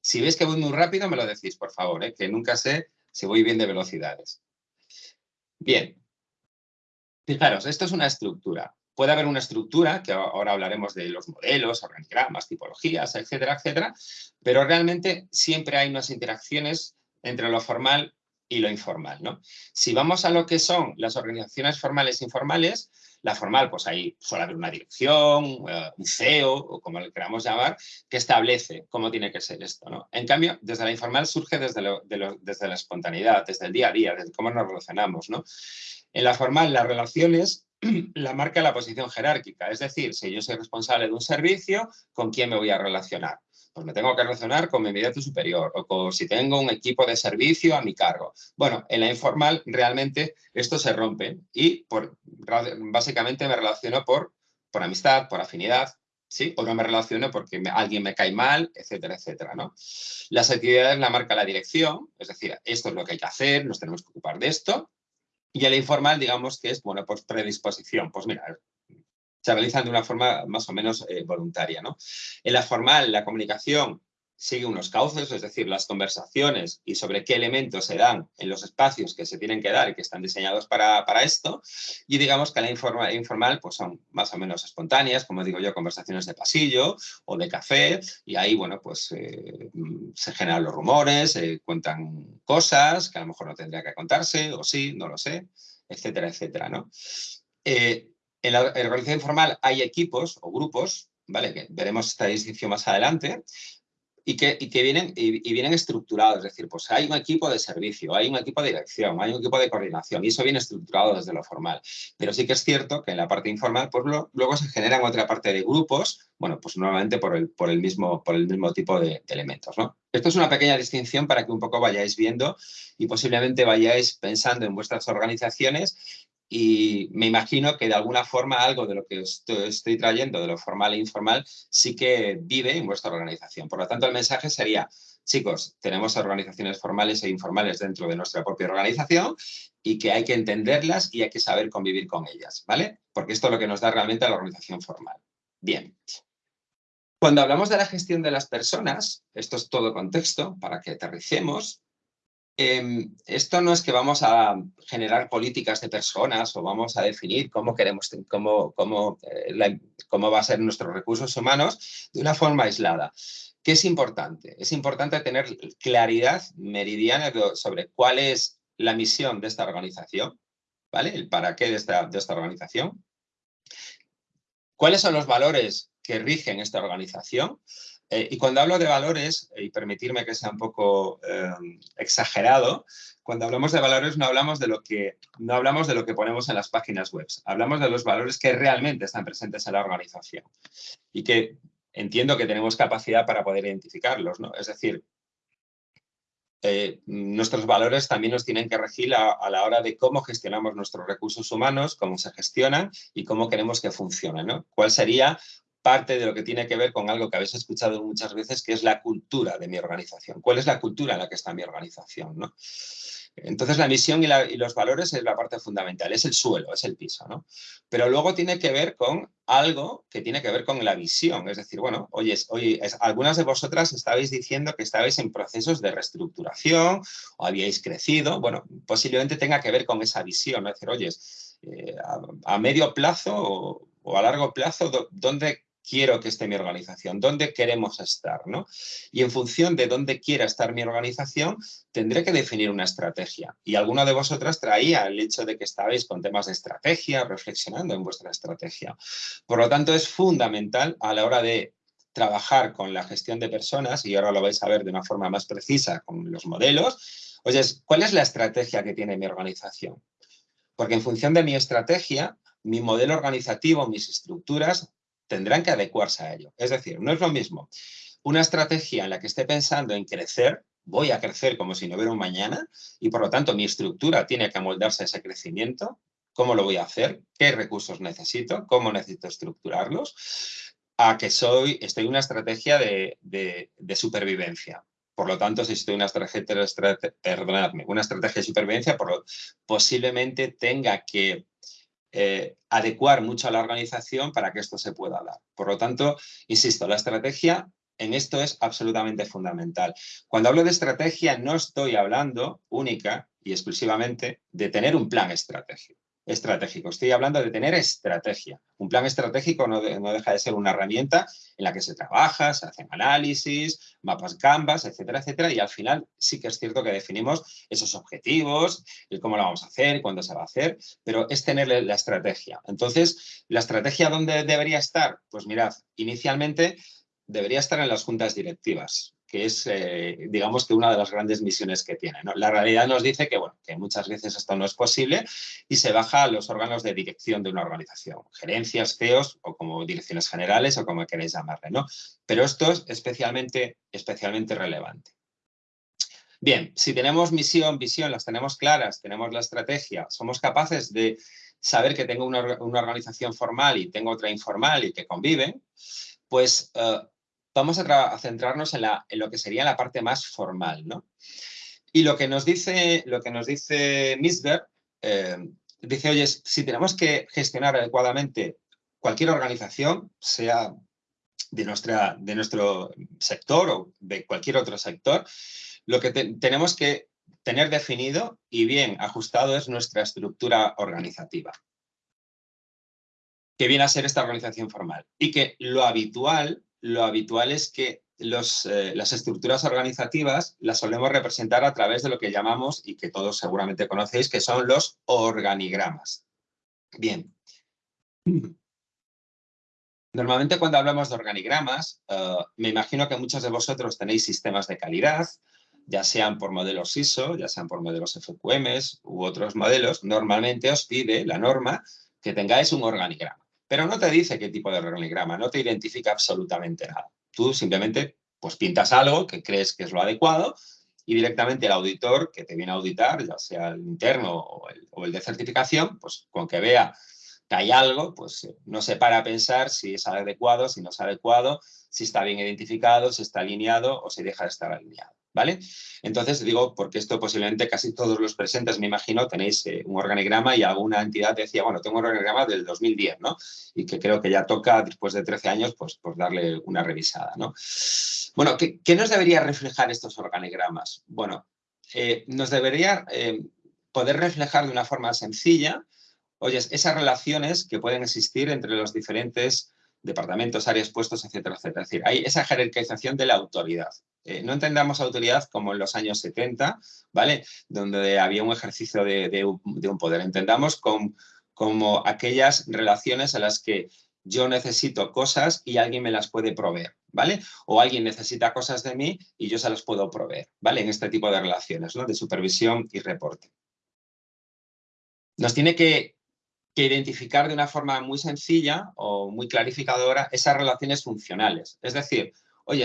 Si veis que voy muy rápido, me lo decís, por favor, ¿eh? que nunca sé si voy bien de velocidades. Bien, Fijaros, esto es una estructura. Puede haber una estructura, que ahora hablaremos de los modelos, organigramas, tipologías, etcétera, etcétera, pero realmente siempre hay unas interacciones entre lo formal y lo informal. ¿no? Si vamos a lo que son las organizaciones formales e informales, la formal, pues ahí suele haber una dirección, eh, un CEO, o como le queramos llamar, que establece cómo tiene que ser esto. ¿no? En cambio, desde la informal surge desde, desde la espontaneidad, desde el día a día, desde cómo nos relacionamos. ¿no? En la formal, las relaciones [clears throat] la marca la posición jerárquica, es decir, si yo soy responsable de un servicio, ¿con quién me voy a relacionar? Pues me tengo que relacionar con mi inmediato superior o con, si tengo un equipo de servicio a mi cargo. Bueno, en la informal realmente esto se rompe y por, básicamente me relaciono por, por amistad, por afinidad, ¿sí? O no me relaciono porque alguien me cae mal, etcétera, etcétera, ¿no? Las actividades la marca la dirección, es decir, esto es lo que hay que hacer, nos tenemos que ocupar de esto, y el informal, digamos que es, bueno, pues predisposición. Pues mira, se realizan de una forma más o menos eh, voluntaria, ¿no? En la formal, la comunicación sigue unos cauces, es decir, las conversaciones y sobre qué elementos se dan en los espacios que se tienen que dar y que están diseñados para, esto. Y digamos que la informal pues son más o menos espontáneas, como digo yo, conversaciones de pasillo o de café. Y ahí, bueno, pues eh, se generan los rumores, se cuentan cosas que a lo mejor no tendría que contarse, o sí, no lo sé, etcétera, etcétera, ¿no? Eh, en la organización informal hay equipos o grupos, ¿vale? Que veremos esta distinción más adelante, y que, vienen, y, vienen estructurados, es decir, pues hay un equipo de servicio, hay un equipo de dirección, hay un equipo de coordinación y eso viene estructurado desde lo formal. Pero sí que es cierto que en la parte informal pues luego se generan otra parte de grupos, bueno, pues normalmente por el, por el, mismo, tipo de, elementos. Esto es una pequeña distinción para que un poco vayáis viendo y posiblemente vayáis pensando en vuestras organizaciones y me imagino que de alguna forma algo de lo que estoy, trayendo, de lo formal e informal, sí que vive en vuestra organización. Por lo tanto, el mensaje sería, chicos, tenemos organizaciones formales e informales dentro de nuestra propia organización y que hay que entenderlas y hay que saber convivir con ellas, ¿vale? Porque esto es lo que nos da realmente la organización formal. Bien. Cuando hablamos de la gestión de las personas, esto es todo contexto para que aterricemos, Em, esto no es que vamos a generar políticas de personas o vamos a definir cómo queremos, cómo, cómo, eh, cómo va a ser nuestros recursos humanos de una forma aislada. ¿Qué es importante? Es importante tener claridad meridiana sobre cuál es la misión de esta organización, ¿vale? El para qué de esta, de esta organización. ¿Cuáles son los valores que rigen esta organización? Eh, y cuando hablo de valores, y permitirme que sea un poco em, exagerado, cuando hablamos de valores no hablamos de, lo que, no hablamos de lo que ponemos en las páginas web, hablamos de los valores que realmente están presentes en la organización y que entiendo que tenemos capacidad para poder identificarlos. ¿no? Es decir, eh, nuestros valores también nos tienen que regir a, a, la hora de cómo gestionamos nuestros recursos humanos, cómo se gestionan y cómo queremos que funcionen. ¿no? ¿Cuál sería parte de lo que tiene que ver con algo que habéis escuchado muchas veces, que es la cultura de mi organización. ¿Cuál es la cultura en la que está mi organización? Entonces la misión y, los valores es la parte fundamental, es el suelo, es el piso. Pero luego tiene que ver con algo que tiene que ver con la visión, es decir, bueno, oye, algunas de vosotras estabais diciendo que estabais en procesos de reestructuración o habíais crecido, bueno, posiblemente tenga que ver con esa visión. Es decir, oye, eh, a, medio plazo o, o a largo plazo, do- ¿dónde quiero que esté mi organización? ¿Dónde queremos estar? ¿no? Y en función de dónde quiera estar mi organización, tendré que definir una estrategia. Y alguna de vosotras traía el hecho de que estabais con temas de estrategia, reflexionando en vuestra estrategia. Por lo tanto, es fundamental a la hora de trabajar con la gestión de personas, y ahora lo vais a ver de una forma más precisa con los modelos, oye, ¿cuál es la estrategia que tiene mi organización? Porque en función de mi estrategia, mi modelo organizativo, mis estructuras, tendrán que adecuarse a ello. Es decir, no es lo mismo una estrategia en la que esté pensando en crecer, voy a crecer como si no hubiera un mañana, y por lo tanto mi estructura tiene que amoldarse a ese crecimiento, ¿cómo lo voy a hacer? ¿Qué recursos necesito? ¿Cómo necesito estructurarlos? A que soy, estoy en una estrategia de, supervivencia. Por lo tanto, si estoy en una estrategia, una estrategia de supervivencia, por lo- posiblemente tenga que eh, adecuar mucho a la organización para que esto se pueda dar. Por lo tanto, insisto, la estrategia en esto es absolutamente fundamental. Cuando hablo de estrategia, no estoy hablando única y exclusivamente de tener un plan estratégico. Estratégico. Estoy hablando de tener estrategia. Un plan estratégico no, de- no deja de ser una herramienta en la que se trabaja, se hacen análisis, mapas Canvas, etcétera, etcétera, y al final sí que es cierto que definimos esos objetivos, el cómo lo vamos a hacer, cuándo se va a hacer, pero es tener la estrategia. Entonces, ¿la estrategia dónde debería estar? Pues mirad, inicialmente debería estar en las juntas directivas, que es, eh, digamos, que una de las grandes misiones que tiene. La realidad nos dice que, bueno, que muchas veces esto no es posible y se baja a los órganos de dirección de una organización, gerencias, CEOs o como direcciones generales o como queréis llamarle, ¿no? Pero esto es especialmente, especialmente relevante. Bien, si tenemos misión, visión, las tenemos claras, tenemos la estrategia, somos capaces de saber que tengo una, una organización formal y tengo otra informal y que conviven, pues eh, vamos a, tra- a centrarnos en, lo que sería la parte más formal, ¿no? Y lo que nos dice, lo que nos dice Misberg, eh, dice, oye, si tenemos que gestionar adecuadamente cualquier organización, sea de, nuestra, de nuestro sector o de cualquier otro sector, lo que te- tenemos que tener definido y bien ajustado es nuestra estructura organizativa que viene a ser esta organización formal. Y que lo habitual, lo habitual es que eh, las estructuras organizativas las solemos representar a través de lo que llamamos, y que todos seguramente conocéis, que son los organigramas. Bien. Normalmente cuando hablamos de organigramas, eh, me imagino que muchos de vosotros tenéis sistemas de calidad, ya sean por modelos ISO, ya sean por modelos FQMs u otros modelos, normalmente os pide la norma que tengáis un organigrama. Pero no te dice qué tipo de organigrama, no te identifica absolutamente nada. Tú simplemente pues pintas algo que crees que es lo adecuado y directamente el auditor que te viene a auditar, ya sea el interno o el, o el de certificación, pues con que vea que hay algo, pues eh, no se para a pensar si es adecuado, si no es adecuado, si está bien identificado, si está alineado o si deja de estar alineado. ¿Vale? Entonces digo, porque esto posiblemente casi todos los presentes, me imagino, tenéis eh, un organigrama y alguna entidad decía, bueno, tengo un organigrama del 2010, ¿no? Y que creo que ya toca, después de 13 años, pues, pues darle una revisada, ¿no? Bueno, ¿qué, qué nos debería reflejar estos organigramas? Bueno, eh, nos debería eh, poder reflejar de una forma sencilla, oye, esas relaciones que pueden existir entre los diferentes departamentos, áreas, puestos, etcétera, etcétera. Es decir, hay esa jerarquización de la autoridad. Eh, no entendamos autoridad como en los años 70, ¿vale? Donde había un ejercicio de, un, de un poder. Entendamos como aquellas relaciones a las que yo necesito cosas y alguien me las puede proveer, ¿vale? O alguien necesita cosas de mí y yo se las puedo proveer, ¿vale? En este tipo de relaciones, ¿no? De supervisión y reporte. Nos tiene que, que identificar de una forma muy sencilla o muy clarificadora esas relaciones funcionales. Es decir, oye,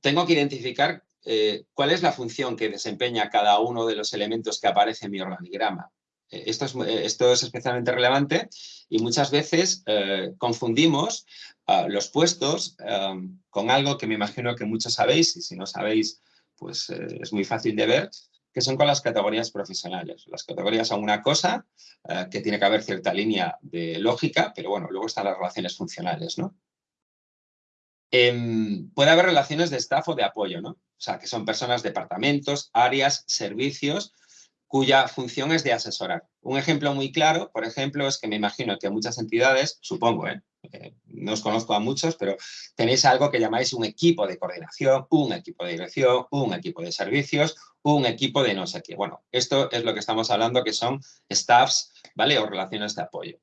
tengo que identificar eh, cuál es la función que desempeña cada uno de los elementos que aparece en mi organigrama. Eh, Esto es, eh, esto es especialmente relevante y muchas veces confundimos ah, los puestos con algo que me imagino que muchos sabéis y si no sabéis, pues es muy fácil de ver, que son con las categorías profesionales. Las categorías son una cosa que tiene que haber cierta línea de lógica, pero bueno, luego están las relaciones funcionales, ¿no? Em, puede haber relaciones de staff o de apoyo, ¿no? O sea, que son personas, departamentos, áreas, servicios, cuya función es de asesorar. Un ejemplo muy claro, por ejemplo, es que me imagino que muchas entidades, supongo, ¿eh? Eh, no os conozco a muchos, pero tenéis algo que llamáis un equipo de coordinación, un equipo de dirección, un equipo de servicios, un equipo de no sé qué. Bueno, esto es lo que estamos hablando que son staffs, ¿vale? O relaciones de apoyo.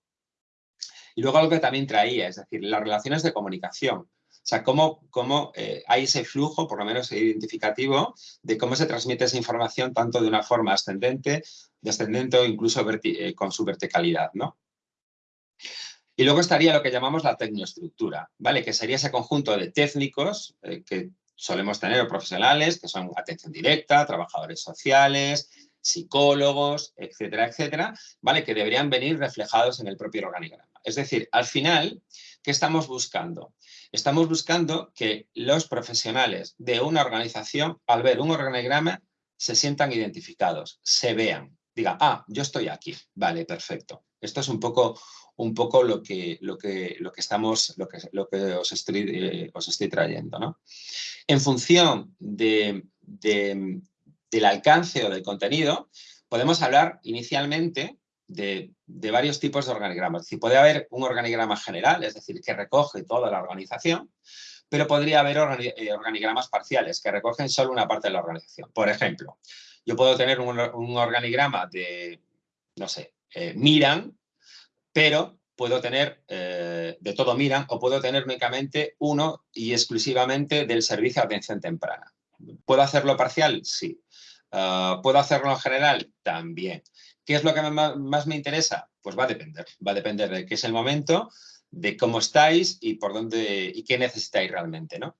Y luego algo que también traía, es decir, las relaciones de comunicación. O sea, cómo, cómo eh, hay ese flujo, por lo menos identificativo, de cómo se transmite esa información tanto de una forma ascendente, descendente o incluso eh, con su verticalidad, ¿no? Y luego estaría lo que llamamos la tecnoestructura, ¿vale? Que sería ese conjunto de técnicos eh, que solemos tener profesionales, que son atención directa, trabajadores sociales, psicólogos, etcétera, etcétera, ¿vale? Que deberían venir reflejados en el propio organigrama. Es decir, al final, ¿qué estamos buscando? Estamos buscando que los profesionales de una organización, al ver un organigrama, se sientan identificados, se vean, digan, ah, yo estoy aquí, vale, perfecto. Esto es un poco, un poco lo, que, lo, que, lo que estamos, lo que, lo que os, estoy, eh, os estoy trayendo. ¿no? En función de, del alcance o del contenido, podemos hablar inicialmente de, varios tipos de organigramas. Si puede haber un organigrama general, es decir, que recoge toda la organización, pero podría haber eh, organigramas parciales que recogen solo una parte de la organización. Por ejemplo, yo puedo tener un, organigrama de, no sé, eh, Miran, pero puedo tener eh, de todo Miran o puedo tener únicamente uno y exclusivamente del servicio de atención temprana. ¿Puedo hacerlo parcial? Sí. Ah, ¿Puedo hacerlo en general? También. ¿Qué es lo que más me interesa? Pues va a depender. Va a depender de qué es el momento, de cómo estáis y por dónde y qué necesitáis realmente, ¿no?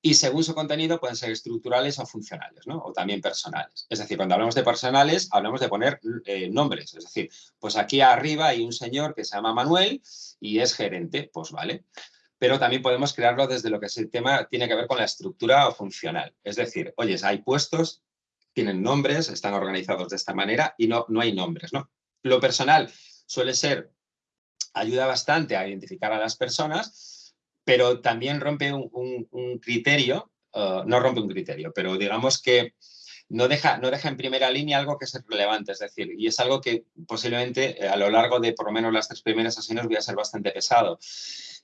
Y según su contenido pueden ser estructurales o funcionales, ¿no? O también personales. Es decir, cuando hablamos de personales, hablamos de poner eh, nombres. Es decir, pues aquí arriba hay un señor que se llama Manuel y es gerente, pues vale. Pero también podemos crearlo desde lo que es el tema, tiene que ver con la estructura o funcional. Es decir, oye, hay puestos tienen nombres, están organizados de esta manera y no, no hay nombres. ¿no? Lo personal suele ser, ayuda bastante a identificar a las personas, pero también rompe un, criterio, uh, no rompe un criterio, pero digamos que no deja, no deja en primera línea algo que es relevante, es decir, y es algo que posiblemente eh, a lo largo de por lo menos las tres primeras sesiones voy a ser bastante pesado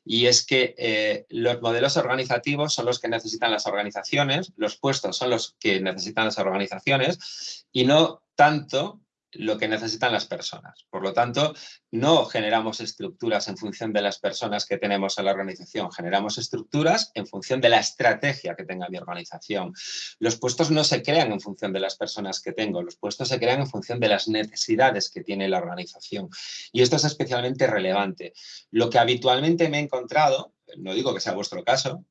y es que eh, los modelos organizativos son los que necesitan las organizaciones, los puestos son los que necesitan las organizaciones y no tanto lo que necesitan las personas. Por lo tanto, no generamos estructuras en función de las personas que tenemos en la organización, generamos estructuras en función de la estrategia que tenga mi organización. Los puestos no se crean en función de las personas que tengo, los puestos se crean en función de las necesidades que tiene la organización. Y esto es especialmente relevante. Lo que habitualmente me he encontrado, no digo que sea vuestro caso,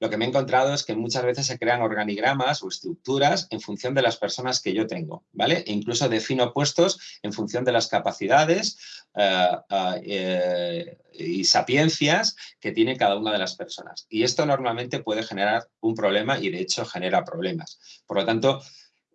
Lo que me he encontrado es que muchas veces se crean organigramas o estructuras en función de las personas que yo tengo, ¿vale? E incluso defino puestos en función de las capacidades eh, eh, y sapiencias que tiene cada una de las personas. Y esto normalmente puede generar un problema y de hecho genera problemas. Por lo tanto,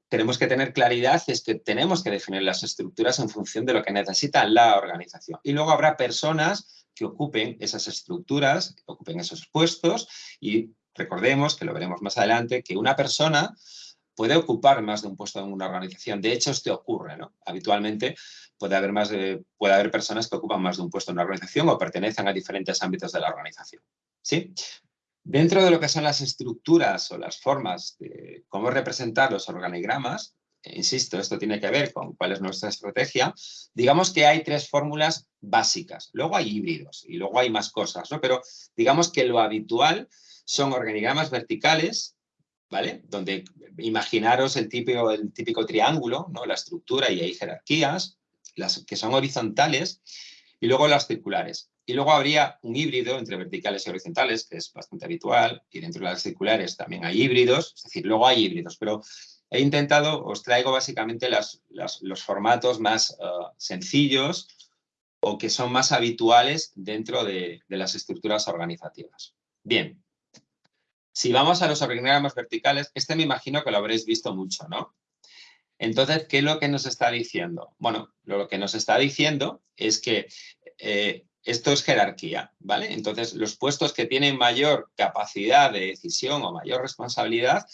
tenemos que tener claridad, es que tenemos que definir las estructuras en función de lo que necesita la organización. Y luego habrá personas que ocupen esas estructuras, que ocupen esos puestos y recordemos, que lo veremos más adelante, que una persona puede ocupar más de un puesto en una organización. De hecho, esto ocurre, ¿no? Habitualmente puede haber, más puede haber personas que ocupan más de un puesto en una organización o pertenecen a diferentes ámbitos de la organización. ¿Sí? Dentro de lo que son las estructuras o las formas de cómo representar los organigramas, insisto, esto tiene que ver con cuál es nuestra estrategia, digamos que hay tres fórmulas básicas. Luego hay híbridos y luego hay más cosas, ¿no? Pero digamos que lo habitual son organigramas verticales, ¿vale? Donde imaginaros el típico, el típico triángulo, ¿no? La estructura y hay jerarquías, las que son horizontales, y luego las circulares. Y luego habría un híbrido entre verticales y horizontales, que es bastante habitual, y dentro de las circulares también hay híbridos, es decir, luego hay híbridos, pero he intentado, os traigo básicamente los formatos más eh, sencillos o que son más habituales dentro de, las estructuras organizativas. Bien, Si vamos a los organigramas verticales, este me imagino que lo habréis visto mucho, ¿no? Entonces, ¿qué es lo que nos está diciendo? Bueno, lo que nos está diciendo es que eh, esto es jerarquía, ¿vale? Entonces, los puestos que tienen mayor capacidad de decisión o mayor responsabilidad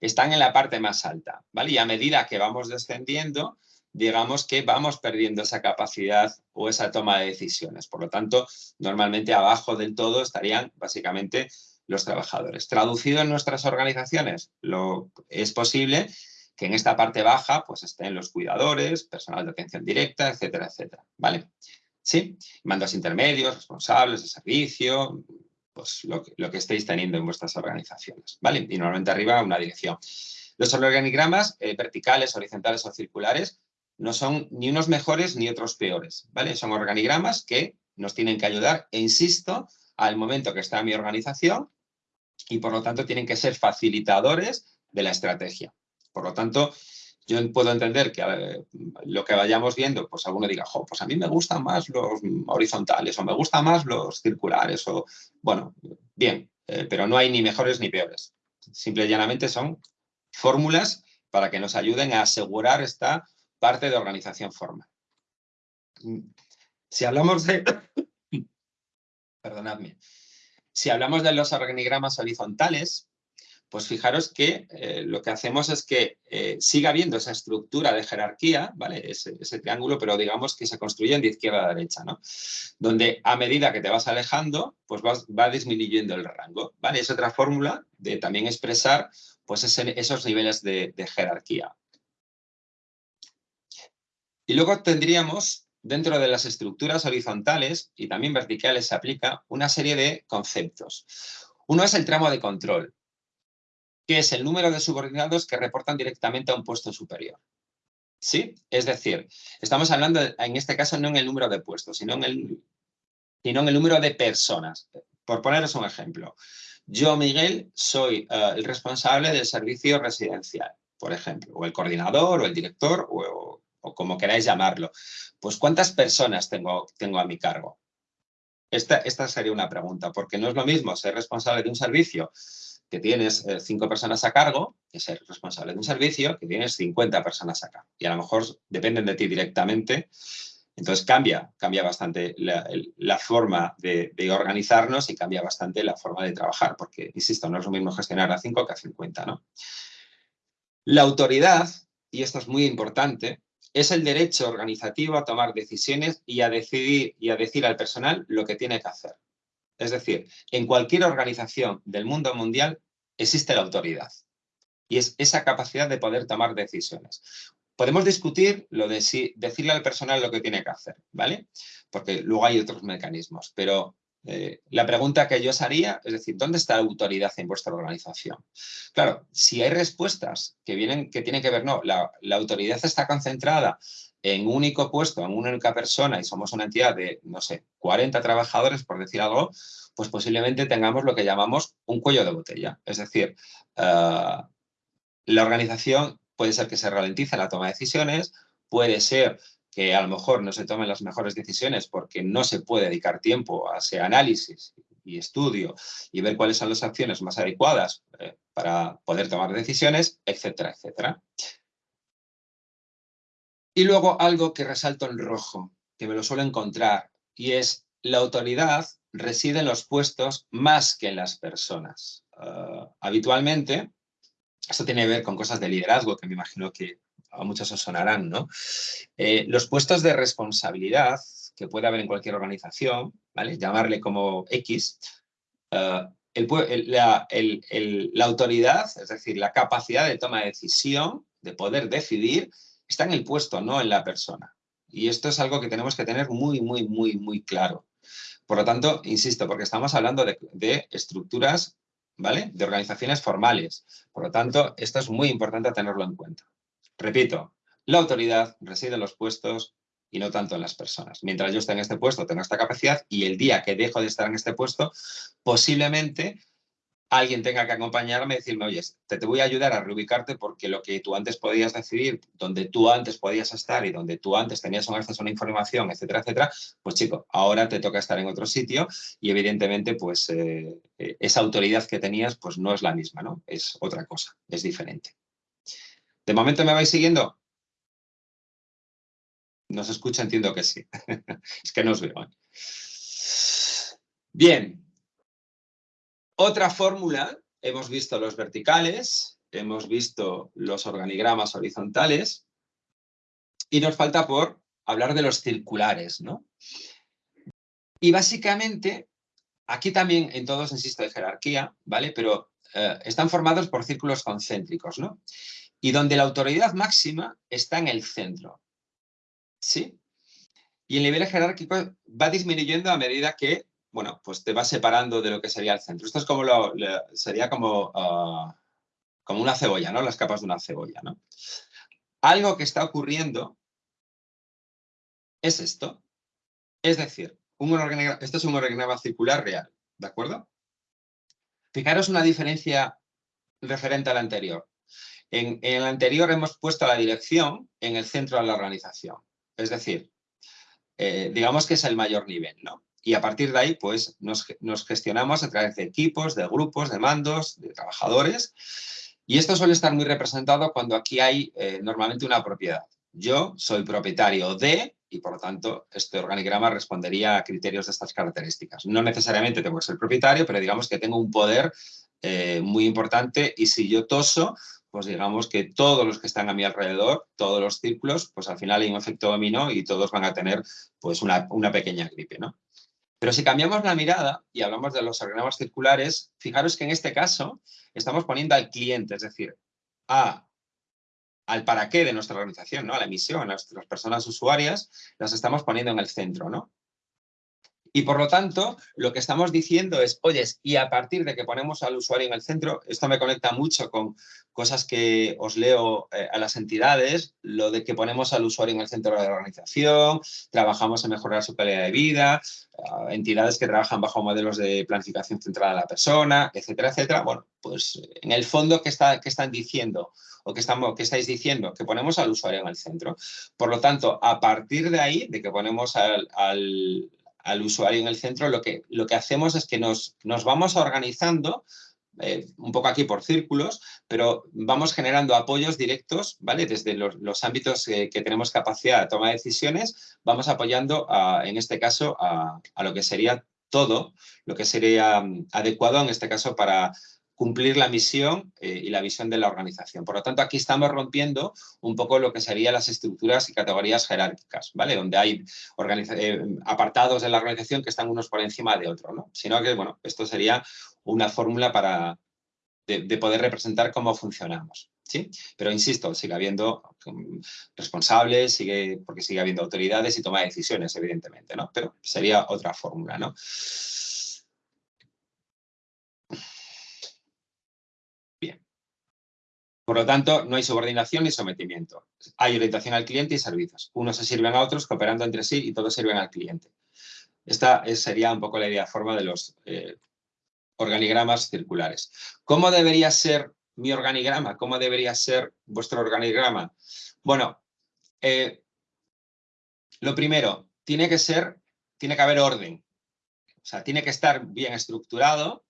están en la parte más alta, ¿vale? Y a medida que vamos descendiendo, digamos que vamos perdiendo esa capacidad o esa toma de decisiones. Por lo tanto, normalmente abajo del todo estarían básicamente los trabajadores. Traducido en nuestras organizaciones, lo, es posible que en esta parte baja pues estén los cuidadores, personal de atención directa, etcétera, etcétera, ¿vale? Sí, mandos intermedios, responsables de servicio, pues lo que, estéis teniendo en vuestras organizaciones, ¿vale? Y normalmente arriba una dirección. Los organigramas eh, verticales, horizontales o circulares no son ni unos mejores ni otros peores, ¿vale? Son organigramas que nos tienen que ayudar, e insisto, al momento que está mi organización y por lo tanto tienen que ser facilitadores de la estrategia. Por lo tanto, yo puedo entender que lo que vayamos viendo, pues alguno diga, jo, pues a mí me gustan más los horizontales o me gustan más los circulares o, bueno, bien, eh, pero no hay ni mejores ni peores. Simple y llanamente son fórmulas para que nos ayuden a asegurar esta parte de organización formal. Si hablamos de... [coughs] Perdonadme. Si hablamos de los organigramas horizontales, pues fijaros que eh, lo que hacemos es que eh, siga habiendo esa estructura de jerarquía, ¿vale? Ese, triángulo, pero digamos que se construyen de izquierda a derecha, ¿no? Donde a medida que te vas alejando, pues va disminuyendo el rango, ¿vale? Es otra fórmula de también expresar pues esos niveles de, de jerarquía. Y luego tendríamos, dentro de las estructuras horizontales y también verticales se aplica una serie de conceptos. Uno es el tramo de control, que es el número de subordinados que reportan directamente a un puesto superior. ¿Sí? Es decir, estamos hablando, en este caso, no en el número de puestos, sino en el, sino en el número de personas. Por poneros un ejemplo, yo, Miguel, soy eh, el responsable del servicio residencial, por ejemplo, o el coordinador, o el director, o, como queráis llamarlo. Pues, ¿cuántas personas tengo, tengo a mi cargo? Esta, esta sería una pregunta, porque no es lo mismo ser responsable de un servicio que tienes eh, cinco personas a cargo, que ser responsable de un servicio, que tienes 50 personas a cargo. Y a lo mejor dependen de ti directamente. Entonces cambia, cambia bastante la, forma de, organizarnos y cambia bastante la forma de trabajar, porque, insisto, no es lo mismo gestionar a 5 que a 50. ¿no? La autoridad, y esto es muy importante, es el derecho organizativo a tomar decisiones y a decidir y a decir al personal lo que tiene que hacer. Es decir, en cualquier organización del mundo mundial existe la autoridad y es esa capacidad de poder tomar decisiones. Podemos discutir lo de decirle al personal lo que tiene que hacer, ¿vale? Porque luego hay otros mecanismos, pero eh, la pregunta que yo os haría es decir, ¿dónde está la autoridad en vuestra organización? Claro, si hay respuestas que, vienen, que tienen que ver, no, la autoridad está concentrada en un único puesto, en una única persona y somos una entidad de, no sé, 40 trabajadores, por decir algo, pues posiblemente tengamos lo que llamamos un cuello de botella. Es decir, eh, la organización puede ser que se ralentice la toma de decisiones, puede ser que a lo mejor no se tomen las mejores decisiones porque no se puede dedicar tiempo a ese análisis y estudio y ver cuáles son las acciones más adecuadas eh, para poder tomar decisiones, etcétera, etcétera. Y luego algo que resalto en rojo, que me lo suelo encontrar, y es la autoridad reside en los puestos más que en las personas. Ah, habitualmente, esto tiene que ver con cosas de liderazgo, que me imagino que a muchos os sonarán, ¿no? Eh, los puestos de responsabilidad que puede haber en cualquier organización, ¿vale? Llamarle como X, ah, la, la autoridad, es decir, la capacidad de toma de decisión, de poder decidir, está en el puesto, no en la persona. Y esto es algo que tenemos que tener muy, muy, muy, muy claro. Por lo tanto, insisto, porque estamos hablando de, estructuras, ¿vale? De organizaciones formales. Por lo tanto, esto es muy importante tenerlo en cuenta. Repito, la autoridad reside en los puestos y no tanto en las personas. Mientras yo esté en este puesto, tengo esta capacidad y el día que dejo de estar en este puesto, posiblemente alguien tenga que acompañarme y decirme, oye, te, te voy a ayudar a reubicarte porque lo que tú antes podías decidir, donde tú antes podías estar y donde tú antes tenías un acceso a una información, etcétera, etcétera, pues chico, ahora te toca estar en otro sitio y evidentemente pues eh, eh, esa autoridad que tenías pues no es la misma, ¿no? Es otra cosa, es diferente. ¿De momento me vais siguiendo? ¿No se escucha? Entiendo que sí. [laughs] es que no os veo. ¿eh? Bien, otra fórmula, hemos visto los verticales, hemos visto los organigramas horizontales y nos falta por hablar de los circulares, ¿no? Y básicamente, aquí también en todos insisto de jerarquía, ¿vale? Pero eh, están formados por círculos concéntricos, ¿no? Y donde la autoridad máxima está en el centro, ¿sí? Y el nivel jerárquico va disminuyendo a medida que bueno, pues te vas separando de lo que sería el centro. Esto es como sería como, ah, como una cebolla, ¿no? Las capas de una cebolla, ¿no? Algo que está ocurriendo es esto. Es decir, esto es un organigrama circular real, ¿de acuerdo? Fijaros una diferencia referente al anterior. En, en el anterior hemos puesto la dirección en el centro de la organización. Es decir, eh, digamos que es el mayor nivel, ¿no? Y a partir de ahí pues nos, gestionamos a través de equipos, de grupos, de mandos, de trabajadores y esto suele estar muy representado cuando aquí hay eh, normalmente una propiedad. Yo soy propietario de y por lo tanto este organigrama respondería a criterios de estas características. No necesariamente tengo que ser propietario, pero digamos que tengo un poder eh, muy importante y si yo toso, pues digamos que todos los que están a mi alrededor, todos los círculos, pues al final hay un efecto dominó y todos van a tener pues una, una pequeña gripe, ¿no? Pero si cambiamos la mirada y hablamos de los organigramas circulares, fijaros que en este caso estamos poniendo al cliente, es decir, a, al para qué de nuestra organización, ¿no? a la misión, a nuestras personas usuarias, las estamos poniendo en el centro. ¿no? Y por lo tanto, lo que estamos diciendo es, oye, y a partir de que ponemos al usuario en el centro, esto me conecta mucho con cosas que os leo eh, a las entidades, lo de que ponemos al usuario en el centro de la organización, trabajamos en mejorar su calidad de vida, entidades que trabajan bajo modelos de planificación centrada a la persona, etcétera, etcétera. Bueno, pues en el fondo, ¿qué, está, qué están diciendo? o qué, estamos, qué estáis diciendo? Que ponemos al usuario en el centro. Por lo tanto, a partir de ahí, de que ponemos al usuario en el centro, lo que, lo que hacemos es que nos, nos vamos organizando eh, un poco aquí por círculos, pero vamos generando apoyos directos, ¿vale? Desde los, ámbitos que tenemos capacidad de toma de decisiones, vamos apoyando, en este caso, a, a, lo que sería todo, lo que sería mm, adecuado en este caso para, cumplir la misión eh, y la visión de la organización. Por lo tanto, aquí estamos rompiendo un poco lo que serían las estructuras y categorías jerárquicas, ¿vale? Donde hay eh, apartados de la organización que están unos por encima de otros, ¿no? Sino que, bueno, esto sería una fórmula para de, poder representar cómo funcionamos. ¿Sí? Pero insisto, sigue habiendo mm, responsables, sigue, porque sigue habiendo autoridades y toma de decisiones, evidentemente, ¿no? Pero sería otra fórmula, ¿no? Por lo tanto, no hay subordinación ni sometimiento. Hay orientación al cliente y servicios. Unos se sirven a otros cooperando entre sí y todos sirven al cliente. Esta sería un poco la idea forma de los eh, organigramas circulares. ¿Cómo debería ser mi organigrama? ¿Cómo debería ser vuestro organigrama? Bueno, eh, lo primero, tiene que ser, tiene que haber orden. O sea, tiene que estar bien estructurado,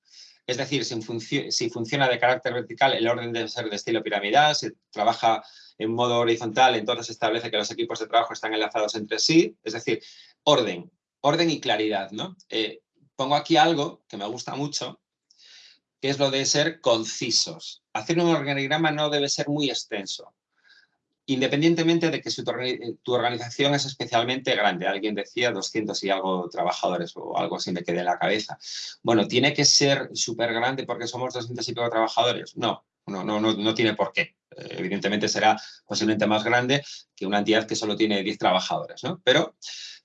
es decir, si, funciona de carácter vertical, el orden debe ser de estilo piramidal. Si trabaja en modo horizontal, entonces establece que los equipos de trabajo están enlazados entre sí. Es decir, orden, orden y claridad. ¿no? Eh, pongo aquí algo que me gusta mucho, que es lo de ser concisos. Hacer un organigrama no debe ser muy extenso independientemente de que tu, organización es especialmente grande. Alguien decía 200 y algo trabajadores o algo así me quedé en la cabeza. Bueno, ¿tiene que ser súper grande porque somos 200 y pico trabajadores? No, no, no, no, tiene por qué. Eh, evidentemente será posiblemente más grande que una entidad que solo tiene 10 trabajadores, ¿no? Pero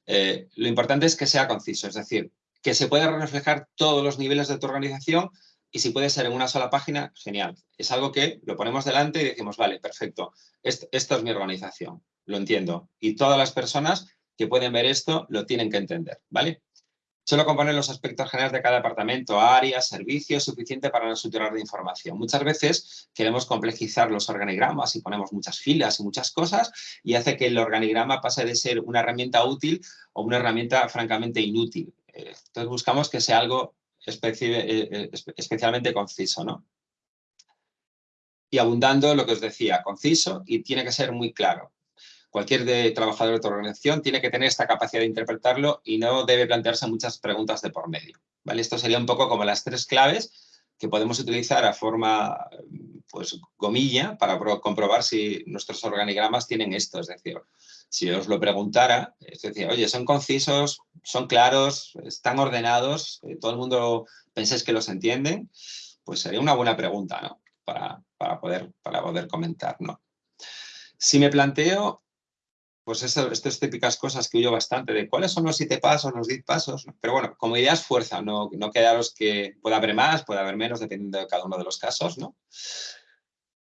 eh, lo importante es que sea conciso, es decir, que se pueda reflejar todos los niveles de tu organización y si puede ser en una sola página, genial. Es algo que lo ponemos delante y decimos, vale, perfecto, esto, es mi organización, lo entiendo. Y todas las personas que pueden ver esto lo tienen que entender, ¿vale? Solo componer los aspectos generales de cada departamento, áreas, servicios, suficiente para no saturar de información. Muchas veces queremos complejizar los organigramas y ponemos muchas filas y muchas cosas y hace que el organigrama pase de ser una herramienta útil o una herramienta francamente inútil. Eh, entonces buscamos que sea algo eh, eh, especialmente conciso, ¿no? Y abundando lo que os decía, conciso y tiene que ser muy claro cualquier de trabajador de tu organización tiene que tener esta capacidad de interpretarlo y no debe plantearse muchas preguntas de por medio. ¿vale? Esto sería un poco como las tres claves que podemos utilizar a forma pues, gomilla para comprobar si nuestros organigramas tienen esto. Es decir, si os lo preguntara, es decir, oye, son concisos, son claros, están ordenados, eh, todo el mundo pensáis que los entienden, pues sería una buena pregunta ¿no? para, para, poder, para poder comentar. ¿no? Si me planteo pues estas típicas cosas que huyo bastante de cuáles son los siete pasos, los diez pasos, pero bueno, como idea es fuerza, no, no quedaros que pueda haber más, puede haber menos, dependiendo de cada uno de los casos, ¿no?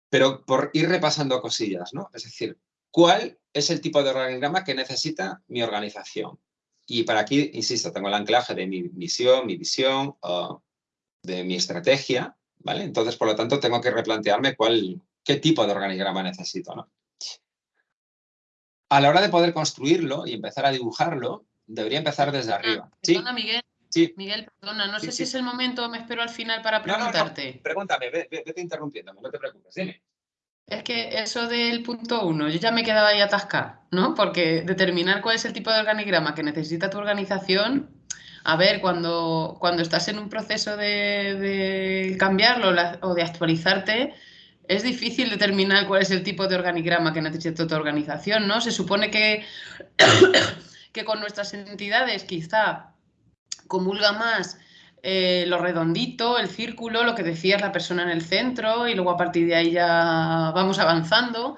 Pero por ir repasando cosillas, ¿no? Es decir, ¿cuál es el tipo de organigrama que necesita mi organización? Y para aquí, insisto, tengo el anclaje de mi misión, mi visión, de mi estrategia, ¿vale? Entonces, por lo tanto, tengo que replantearme cuál, qué tipo de organigrama necesito, ¿no? A la hora de poder construirlo y empezar a dibujarlo, debería empezar desde arriba. Perdona, Miguel. Sí. Miguel, perdona, no sé si es el momento, me espero al final para preguntarte. No, Pregúntame, vete interrumpiéndome, no te preocupes, dime. Es que eso del punto uno, yo ya me quedaba ahí atascar, ¿no? Porque determinar cuál es el tipo de organigrama que necesita tu organización, a ver, cuando, cuando estás en un proceso de, de cambiarlo o de actualizarte, es difícil determinar cuál es el tipo de organigrama que necesita tu organización, ¿no? Se supone que, [coughs] que con nuestras entidades quizá comulga más eh, lo redondito, el círculo, lo que decías, la persona en el centro y luego a partir de ahí ya vamos avanzando.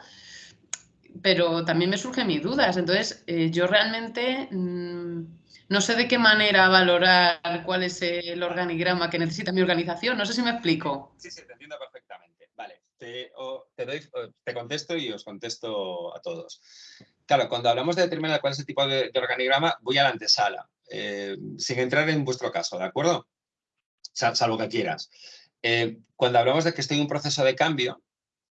Pero también me surgen mis dudas. Entonces, eh, yo realmente mm, no sé de qué manera valorar cuál es el organigrama que necesita mi organización. No sé si me explico. Sí, sí, te entiendo perfectamente te, contesto y os contesto a todos. Claro, cuando hablamos de determinar cuál es el tipo de, organigrama, voy a la antesala, eh, sin entrar en vuestro caso, ¿de acuerdo? salvo que quieras. Eh, cuando hablamos de que estoy en un proceso de cambio,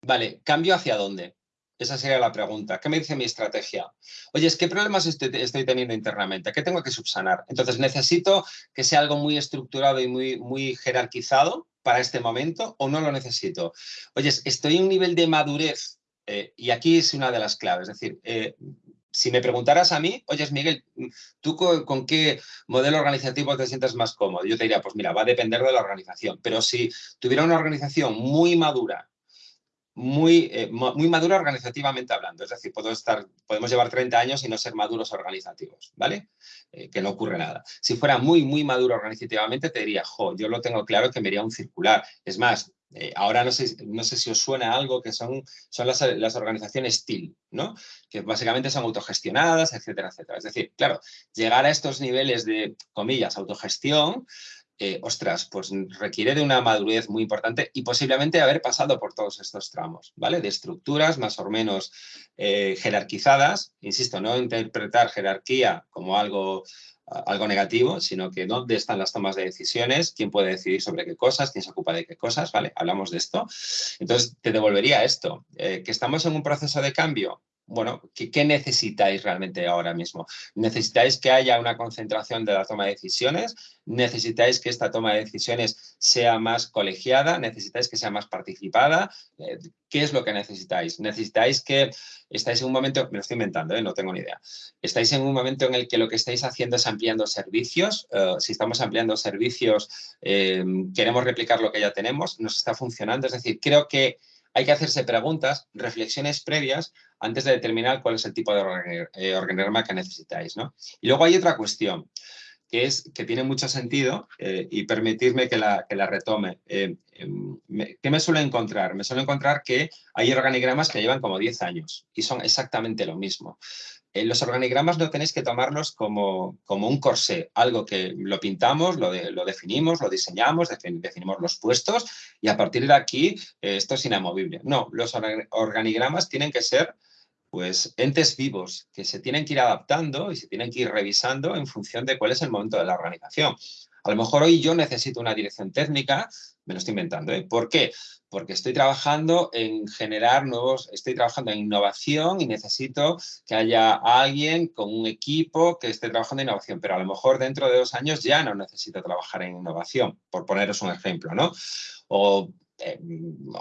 vale, ¿cambio hacia dónde? Esa sería la pregunta. ¿Qué me dice mi estrategia? Oye, ¿qué problemas estoy, estoy, teniendo internamente? ¿Qué tengo que subsanar? Entonces, ¿necesito que sea algo muy estructurado y muy, muy jerarquizado? Para este momento o no lo necesito? Oye, estoy en un nivel de madurez eh, y aquí es una de las claves. Es decir, eh, si me preguntaras a mí, oye, Miguel, ¿tú con, qué modelo organizativo te sientes más cómodo? Yo te diría, pues mira, va a depender de la organización. Pero si tuviera una organización muy madura, muy, eh, muy madura organizativamente hablando. Es decir, puedo estar, podemos llevar 30 años y no ser maduros organizativos, ¿vale? Eh, que no ocurre nada. Si fuera muy, muy maduro organizativamente, te diría, jo, yo lo tengo claro que me iría un circular. Es más, eh, ahora no sé, no sé si os suena algo que son, son las, las organizaciones TIL, ¿no? Que básicamente son autogestionadas, etcétera, etcétera. Es decir, claro, llegar a estos niveles de, comillas, autogestión, eh, ostras, pues requiere de una madurez muy importante y posiblemente haber pasado por todos estos tramos, ¿vale? De estructuras más o menos eh, jerarquizadas, insisto, no interpretar jerarquía como algo, algo negativo, sino que dónde están las tomas de decisiones, quién puede decidir sobre qué cosas, quién se ocupa de qué cosas, ¿vale? Hablamos de esto. Entonces, te devolvería esto, eh, que estamos en un proceso de cambio, bueno, ¿qué, necesitáis realmente ahora mismo? ¿Necesitáis que haya una concentración de la toma de decisiones? ¿Necesitáis que esta toma de decisiones sea más colegiada? ¿Necesitáis que sea más participada? Eh, ¿Qué es lo que necesitáis? ¿Necesitáis que estáis en un momento, me lo estoy inventando, ¿eh? no tengo ni idea, estáis en un momento en el que lo que estáis haciendo es ampliando servicios? Eh, si estamos ampliando servicios, queremos replicar lo que ya tenemos, nos está funcionando, es decir, creo que hay que hacerse preguntas, reflexiones previas antes de determinar cuál es el tipo de eh, organigrama que necesitáis. ¿no? Y luego hay otra cuestión, que, es, que tiene mucho sentido eh, y permitirme que la, retome. Eh, em, ¿Qué me suele encontrar? Me suele encontrar que hay organigramas que llevan como 10 años y son exactamente lo mismo. Los organigramas no tenéis que tomarlos como, como un corsé, algo que lo pintamos, lo, definimos, lo diseñamos, definimos los puestos y a partir de aquí esto es inamovible. No, los organigramas tienen que ser pues entes vivos que se tienen que ir adaptando y se tienen que ir revisando en función de cuál es el momento de la organización. A lo mejor hoy yo necesito una dirección técnica, me lo estoy inventando, ¿eh? ¿Por qué? Porque estoy trabajando en generar nuevos, estoy trabajando en innovación y necesito que haya alguien con un equipo que esté trabajando en innovación, pero a lo mejor dentro de dos años ya no necesito trabajar en innovación, por poneros un ejemplo, ¿no? O eh,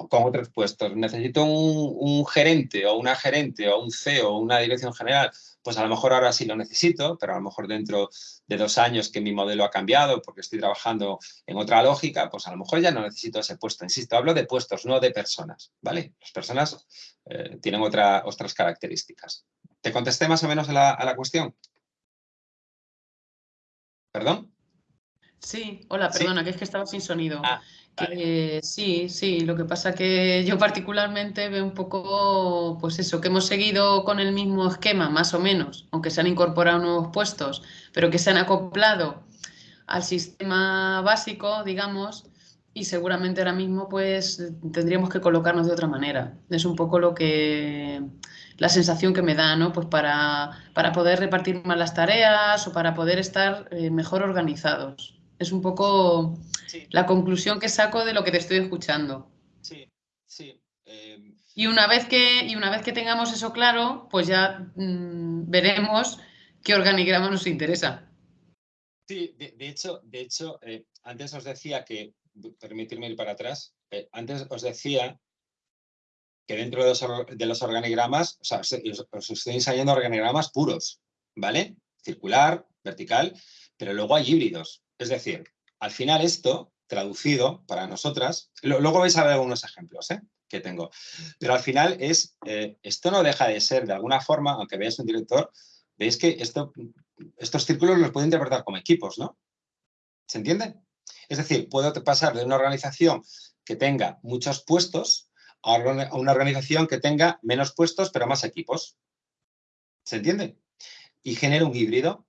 con otros puestos. Necesito un, un, gerente o una gerente o un CEO o una dirección general. Pues a lo mejor ahora sí lo necesito, pero a lo mejor dentro de dos años que mi modelo ha cambiado porque estoy trabajando en otra lógica, pues a lo mejor ya no necesito ese puesto. Insisto, hablo de puestos, no de personas, ¿vale? Las personas eh, tienen otra, otras características. ¿Te contesté más o menos a la, a la cuestión? ¿Perdón? Sí, hola, perdona, ¿Sí? que es que estaba sin sonido. Ah. Sí, sí, lo que pasa que yo particularmente veo un poco, pues eso, que hemos seguido con el mismo esquema, más o menos, aunque se han incorporado nuevos puestos, pero que se han acoplado al sistema básico, digamos, y seguramente ahora mismo pues tendríamos que colocarnos de otra manera. Es un poco lo que, la sensación que me da, ¿no? Pues para, para poder repartir más las tareas o para poder estar eh, mejor organizados. Es un poco sí. la conclusión que saco de lo que te estoy escuchando. Sí, sí. Eh... Y, una vez que, y una vez que tengamos eso claro, pues ya mmm, veremos qué organigrama nos interesa. Sí, de, de hecho, de hecho eh, antes os decía que, permitirme ir para atrás, eh, antes os decía que dentro de los, de los organigramas, o sea, os, os estoy ensayando organigramas puros, ¿vale? Circular, vertical, pero luego hay híbridos. Es decir, al final esto, traducido para nosotras, luego vais a ver algunos ejemplos ¿eh? que tengo, pero al final es, eh, esto no deja de ser de alguna forma, aunque veáis un director, veis que esto, estos círculos los puedo interpretar como equipos, ¿no? ¿Se entiende? Es decir, puedo pasar de una organización que tenga muchos puestos a una organización que tenga menos puestos pero más equipos. ¿Se entiende? Y genera un híbrido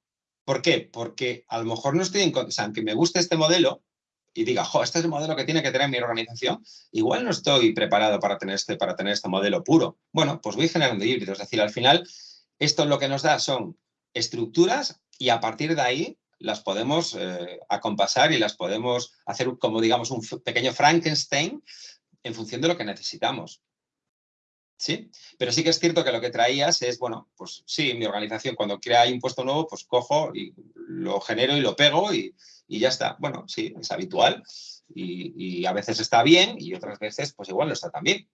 ¿Por qué? Porque a lo mejor no estoy en o sea, aunque me guste este modelo y diga, jo, este es el modelo que tiene que tener mi organización, igual no estoy preparado para tener este, para tener este modelo puro. Bueno, pues voy generando híbridos, es decir, al final esto lo que nos da son estructuras y a partir de ahí las podemos eh, acompasar y las podemos hacer como, digamos, un pequeño Frankenstein en función de lo que necesitamos. ¿Sí? Pero sí que es cierto que lo que traías es, bueno, pues sí, mi organización cuando crea impuesto nuevo, pues cojo y lo genero y lo pego y, y ya está. Bueno, sí, es habitual y, y, a veces está bien y otras veces pues igual no está tan bien.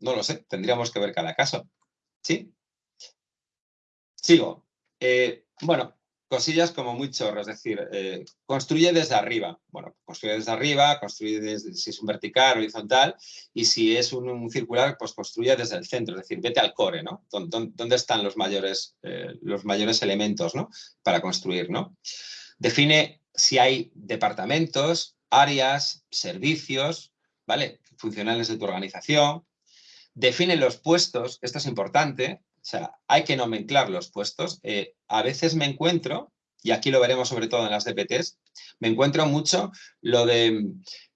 No lo sé, tendríamos que ver cada caso. ¿Sí? Sigo. Eh, bueno, cosillas como muy chorro, es decir, eh, construye desde arriba. Bueno, construye desde arriba, construye desde, si es un vertical, horizontal, y si es un, circular, pues construye desde el centro, es decir, vete al core, ¿no? ¿Dónde, están los mayores, eh, los mayores elementos, ¿no? Para construir, ¿no? Define si hay departamentos, áreas, servicios, ¿vale? Funcionales de tu organización. Define los puestos, esto es importante, sea, hay que nomenclar los puestos. Eh, a veces me encuentro, y aquí lo veremos sobre todo en las DPTs, me encuentro mucho lo de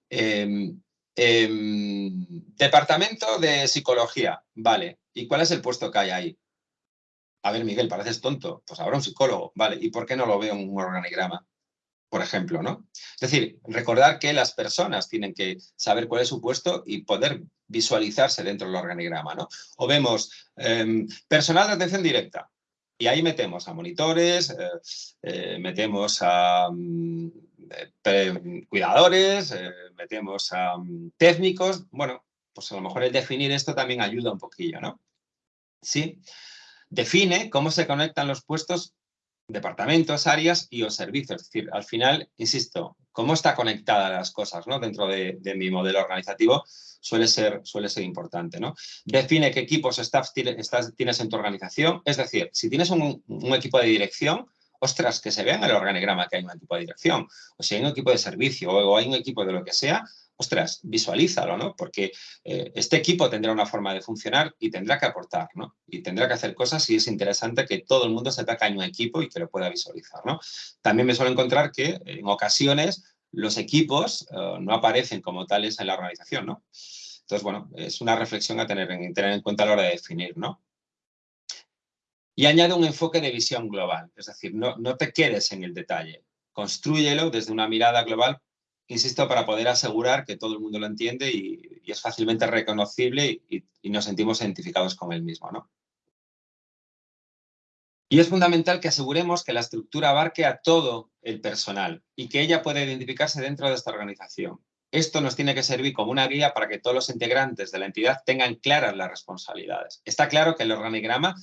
eh, eh, departamento de psicología, vale, ¿y cuál es el puesto que hay ahí? A ver, Miguel, pareces tonto, pues ahora un psicólogo, vale, ¿y por qué no lo veo en un organigrama? Por ejemplo, ¿no? Es decir, recordar que las personas tienen que saber cuál es su puesto y poder visualizarse dentro del organigrama, ¿no? O vemos eh, personal de atención directa y ahí metemos a monitores, eh, eh, metemos a mm, cuidadores, eh, metemos a um, técnicos, bueno, pues a lo mejor el definir esto también ayuda un poquillo, ¿no? Sí. Define cómo se conectan los puestos departamentos, áreas y o servicios. Es decir, al final, insisto, cómo está conectada las cosas ¿no? dentro de, mi modelo organizativo suele ser, suele ser importante. ¿no? Define qué equipos staff tienes en tu organización. Es decir, si tienes un, un equipo de dirección, ostras, que se vea en el organigrama que hay un equipo de dirección. O si hay un equipo de servicio o hay un equipo de lo que sea, ostras, visualízalo, ¿no? Porque eh, este equipo tendrá una forma de funcionar y tendrá que aportar, ¿no? Y tendrá que hacer cosas y es interesante que todo el mundo sepa que hay un equipo y que lo pueda visualizar, ¿no? También me suelo encontrar que en ocasiones los equipos uh, no aparecen como tales en la organización, ¿no? Entonces, bueno, es una reflexión a tener en, tener en cuenta a la hora de definir, ¿no? Y añade un enfoque de visión global, es decir, no, no te quedes en el detalle, construyelo desde una mirada global, insisto, para poder asegurar que todo el mundo lo entiende y, es fácilmente reconocible y, y, nos sentimos identificados con el mismo. ¿no? Y es fundamental que aseguremos que la estructura abarque a todo el personal y que ella pueda identificarse dentro de esta organización. Esto nos tiene que servir como una guía para que todos los integrantes de la entidad tengan claras las responsabilidades. Está claro que el organigrama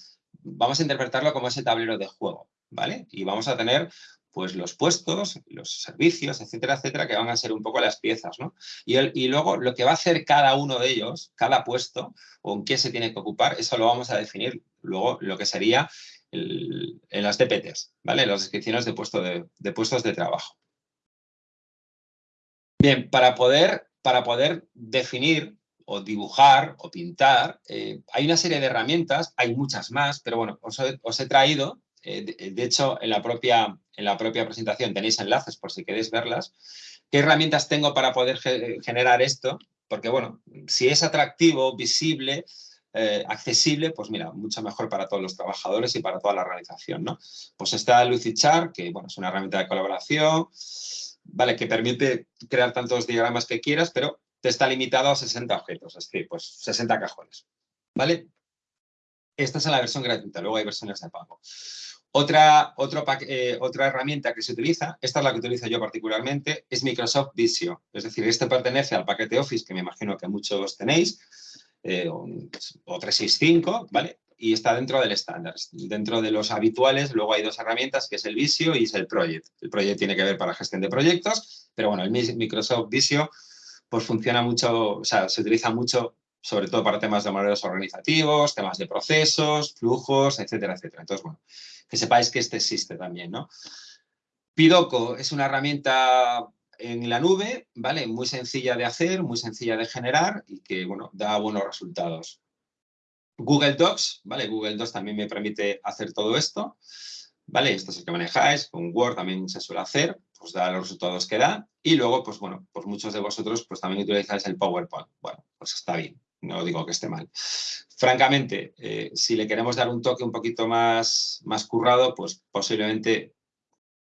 vamos a interpretarlo como ese tablero de juego, ¿vale? Y vamos a tener pues los puestos, los servicios, etcétera, etcétera, que van a ser un poco las piezas, ¿no? Y, y luego lo que va a hacer cada uno de ellos, cada puesto, o en qué se tiene que ocupar, eso lo vamos a definir luego lo que sería en las DPTs, ¿vale? Las descripciones de, puesto de, puestos de trabajo. Bien, para poder, para poder definir o dibujar o pintar, eh, hay una serie de herramientas, hay muchas más, pero bueno, os he, traído, eh, de, hecho, en la, propia, en la propia presentación tenéis enlaces por si queréis verlas, qué herramientas tengo para poder generar esto, porque bueno, si es atractivo, visible, eh, accesible, pues mira, mucho mejor para todos los trabajadores y para toda la organización, ¿no? Pues está Lucichar, que bueno, es una herramienta de colaboración, ¿vale? Que permite crear tantos diagramas que quieras, pero te está limitado a 60 objetos, es decir, pues 60 cajones, ¿vale? Esta es la versión gratuita, luego hay versiones de pago. Otra, eh, otra herramienta que se utiliza, esta es la que utilizo yo particularmente, es Microsoft Visio. Es decir, este pertenece al paquete Office que me imagino que muchos tenéis, eh, o, 365, ¿vale? Y está dentro del estándar. Dentro de los habituales, luego hay dos herramientas, que es el Visio y es el Project. El Project tiene que ver para gestión de proyectos, pero bueno, el Microsoft Visio pues funciona mucho, o sea, se utiliza mucho sobre todo para temas de modelos organizativos, temas de procesos, flujos, etcétera, etcétera. Entonces, bueno, que sepáis que este existe también, ¿no? Pidoco es una herramienta en la nube, ¿vale? Muy sencilla de hacer, muy sencilla de generar y que, bueno, da buenos resultados. Google Docs, ¿vale? Google Docs también me permite hacer todo esto, ¿vale? Esto es el que manejáis, con Word también se suele hacer, pues da los resultados que da. Y luego, pues bueno, pues muchos de vosotros pues también utilizáis el PowerPoint. Bueno, pues está bien, no digo que esté mal. Francamente, eh, si le queremos dar un toque un poquito más, más currado, pues posiblemente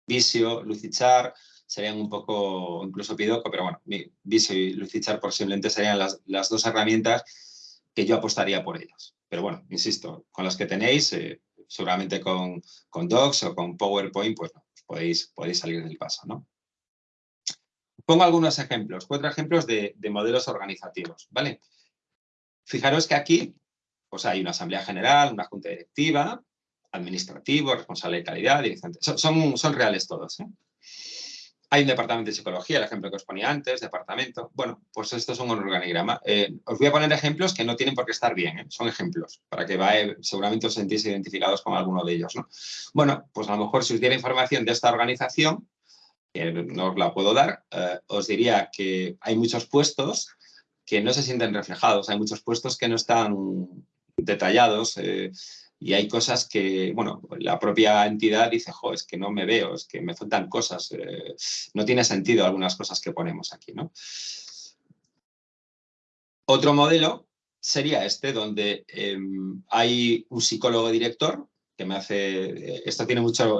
Visio, Lucichar, serían un poco, incluso Pidoco, pero bueno, Visio y Lucichar posiblemente serían las, las, dos herramientas que yo apostaría por ellas. Pero bueno, insisto, con las que tenéis, eh, seguramente con, con Docs o con PowerPoint, pues, no, podéis, podéis salir del paso, ¿no? Pongo algunos ejemplos, cuatro ejemplos de, de modelos organizativos, ¿vale? Fijaros que aquí pues hay una asamblea general, una junta directiva, administrativo, responsable de calidad, dirigente. Son, reales todos. ¿eh? Hay un departamento de psicología, el ejemplo que os ponía antes, departamento. Bueno, pues esto es un organigrama. Eh, os voy a poner ejemplos que no tienen por qué estar bien, ¿eh? son ejemplos, para que vaya, seguramente os sentís identificados con alguno de ellos. ¿no? Bueno, pues a lo mejor si os diera información de esta organización, que no os la puedo dar, os diría que hay muchos puestos que no se sienten reflejados, hay muchos puestos que no están detallados eh, y hay cosas que, bueno, la propia entidad dice, jo, es que no me veo, es que me faltan cosas, eh, no tiene sentido algunas cosas que ponemos aquí, ¿no? Otro modelo sería este, donde em, hay un psicólogo director que me hace, eh, esto tiene mucho,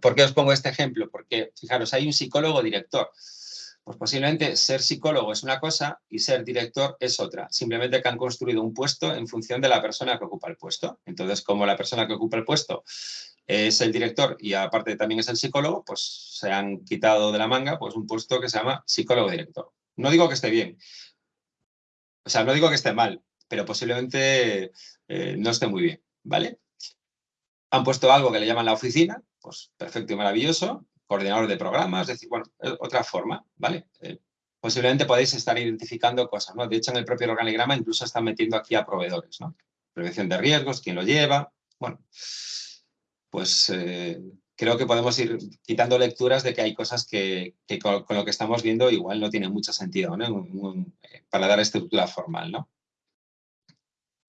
¿por qué os pongo este ejemplo? Porque, fijaros, hay un psicólogo director, pues posiblemente ser psicólogo es una cosa y ser director es otra. Simplemente que han construido un puesto en función de la persona que ocupa el puesto. Entonces, como la persona que ocupa el puesto es el director y aparte también es el psicólogo, pues se han quitado de la manga pues un puesto que se llama psicólogo director. No digo que esté bien, o sea, no digo que esté mal, pero posiblemente eh, no esté muy bien, ¿vale? Han puesto algo que le llaman la oficina, pues perfecto y maravilloso, coordinador de programas, es decir, bueno, otra forma, ¿vale? Eh, posiblemente podéis estar identificando cosas, ¿no? De hecho, en el propio organigrama incluso están metiendo aquí a proveedores, ¿no? Prevención de riesgos, quién lo lleva, bueno, pues eh, creo que podemos ir quitando lecturas de que hay cosas que, con, lo que estamos viendo igual no tiene mucho sentido, ¿no? Eh, para dar estructura formal, ¿no?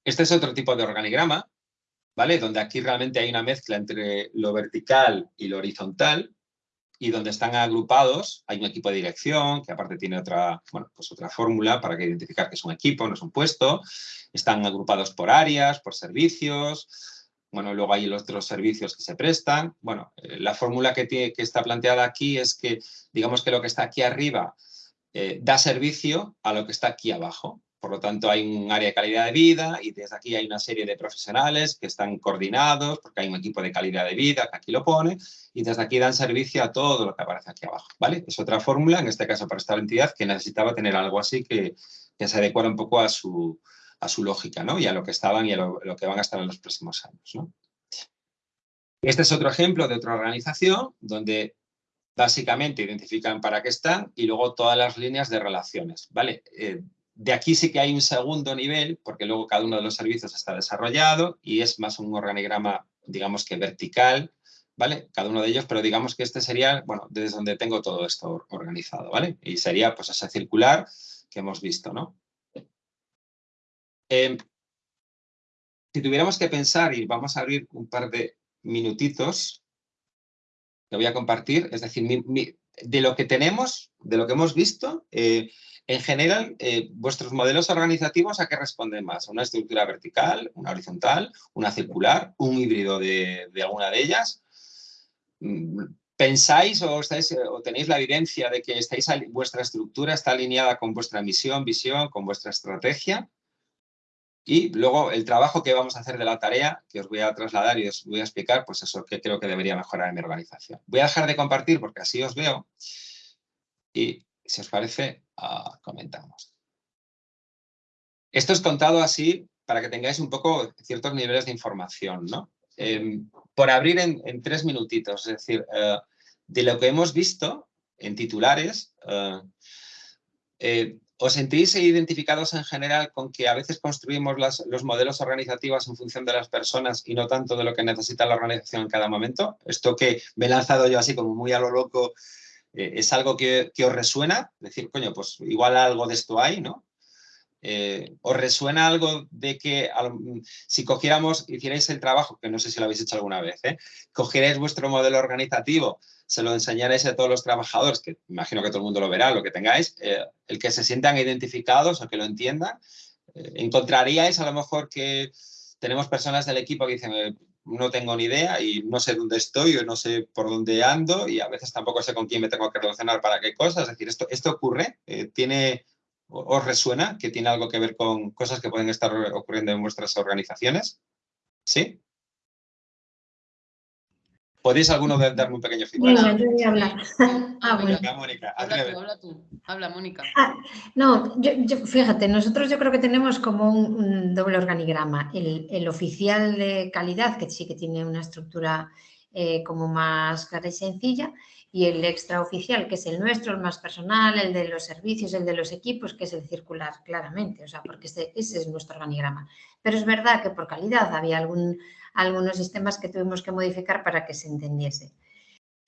Este es otro tipo de organigrama, ¿vale? Donde aquí realmente hay una mezcla entre lo vertical y lo horizontal, y donde están agrupados hay un equipo de dirección, que aparte tiene otra, bueno, pues otra fórmula para que identificar que es un equipo, no es un puesto. Están agrupados por áreas, por servicios. Bueno, luego hay los otros servicios que se prestan. Bueno, eh, la fórmula que, tiene, que está planteada aquí es que, digamos que lo que está aquí arriba eh, da servicio a lo que está aquí abajo. Por lo tanto, hay un área de calidad de vida y desde aquí hay una serie de profesionales que están coordinados porque hay un equipo de calidad de vida que aquí lo pone y desde aquí dan servicio a todo lo que aparece aquí abajo. ¿vale? Es otra fórmula, en este caso para esta entidad, que necesitaba tener algo así que, se adecuara un poco a su, a su lógica ¿no? y a lo que estaban y a lo, que van a estar en los próximos años. ¿no? Este es otro ejemplo de otra organización donde básicamente identifican para qué están y luego todas las líneas de relaciones. ¿vale? Eh, de aquí sí que hay un segundo nivel, porque luego cada uno de los servicios está desarrollado y es más un organigrama, digamos que vertical, ¿vale? Cada uno de ellos, pero digamos que este sería, bueno, desde donde tengo todo esto organizado, ¿vale? Y sería pues ese circular que hemos visto, ¿no? Em, si tuviéramos que pensar, y vamos a abrir un par de minutitos, que voy a compartir, es decir, de lo que tenemos, de lo que hemos visto, eh, en general, eh, vuestros modelos organizativos a qué responden más? ¿A una estructura vertical, una horizontal, una circular, un híbrido de, alguna de ellas? Mm, ¿Pensáis o, o, tenéis la evidencia de que estáis, vuestra estructura está alineada con vuestra misión, visión, con vuestra estrategia? Y luego el trabajo que vamos a hacer de la tarea, que os voy a trasladar y os voy a explicar, pues eso que creo que debería mejorar en mi organización. Voy a dejar de compartir porque así os veo. Y si os parece, uh, comentamos. Esto es contado así para que tengáis un poco ciertos niveles de información, ¿no? Em, por abrir en, tres minutitos, es decir, eh, de lo que hemos visto en titulares, eh, eh, ¿os sentís identificados en general con que a veces construimos los modelos organizativos en función de las personas y no tanto de lo que necesita la organización en cada momento? Esto que me he lanzado yo así como muy a lo loco eh, ¿Es algo que, os resuena? Decir, coño, pues igual algo de esto hay, ¿no? Eh, ¿Os resuena algo de que si cogiéramos, hicierais el trabajo, que no sé si lo habéis hecho alguna vez, ¿eh? cogierais vuestro modelo organizativo, se lo enseñarais a todos los trabajadores, que imagino que todo el mundo lo verá, lo que tengáis, eh, el que se sientan identificados o que lo entiendan, encontraríais a lo mejor que tenemos personas del equipo que dicen, no tengo ni idea y no sé dónde estoy o no sé por dónde ando y a veces tampoco sé con quién me tengo que relacionar para qué cosas. Es decir, esto, esto ocurre, eh, tiene, ¿os resuena que tiene algo que ver con cosas que pueden estar ocurriendo en vuestras organizaciones? ¿Sí? ¿Podéis alguno darme un pequeño feedback? No, yo voy a hablar. [laughs] Ah, bueno. Mónica, habla tú, habla tú. Habla, Mónica. Ah, no, yo, fíjate, nosotros yo creo que tenemos como un, doble organigrama. El, oficial de calidad, que sí que tiene una estructura eh, como más clara y sencilla, y el extraoficial, que es el nuestro, el más personal, el de los servicios, el de los equipos, que es el circular, claramente, o sea, porque ese, ese es nuestro organigrama. Pero es verdad que por calidad había algún algunos sistemas que tuvimos que modificar para que se entendiese.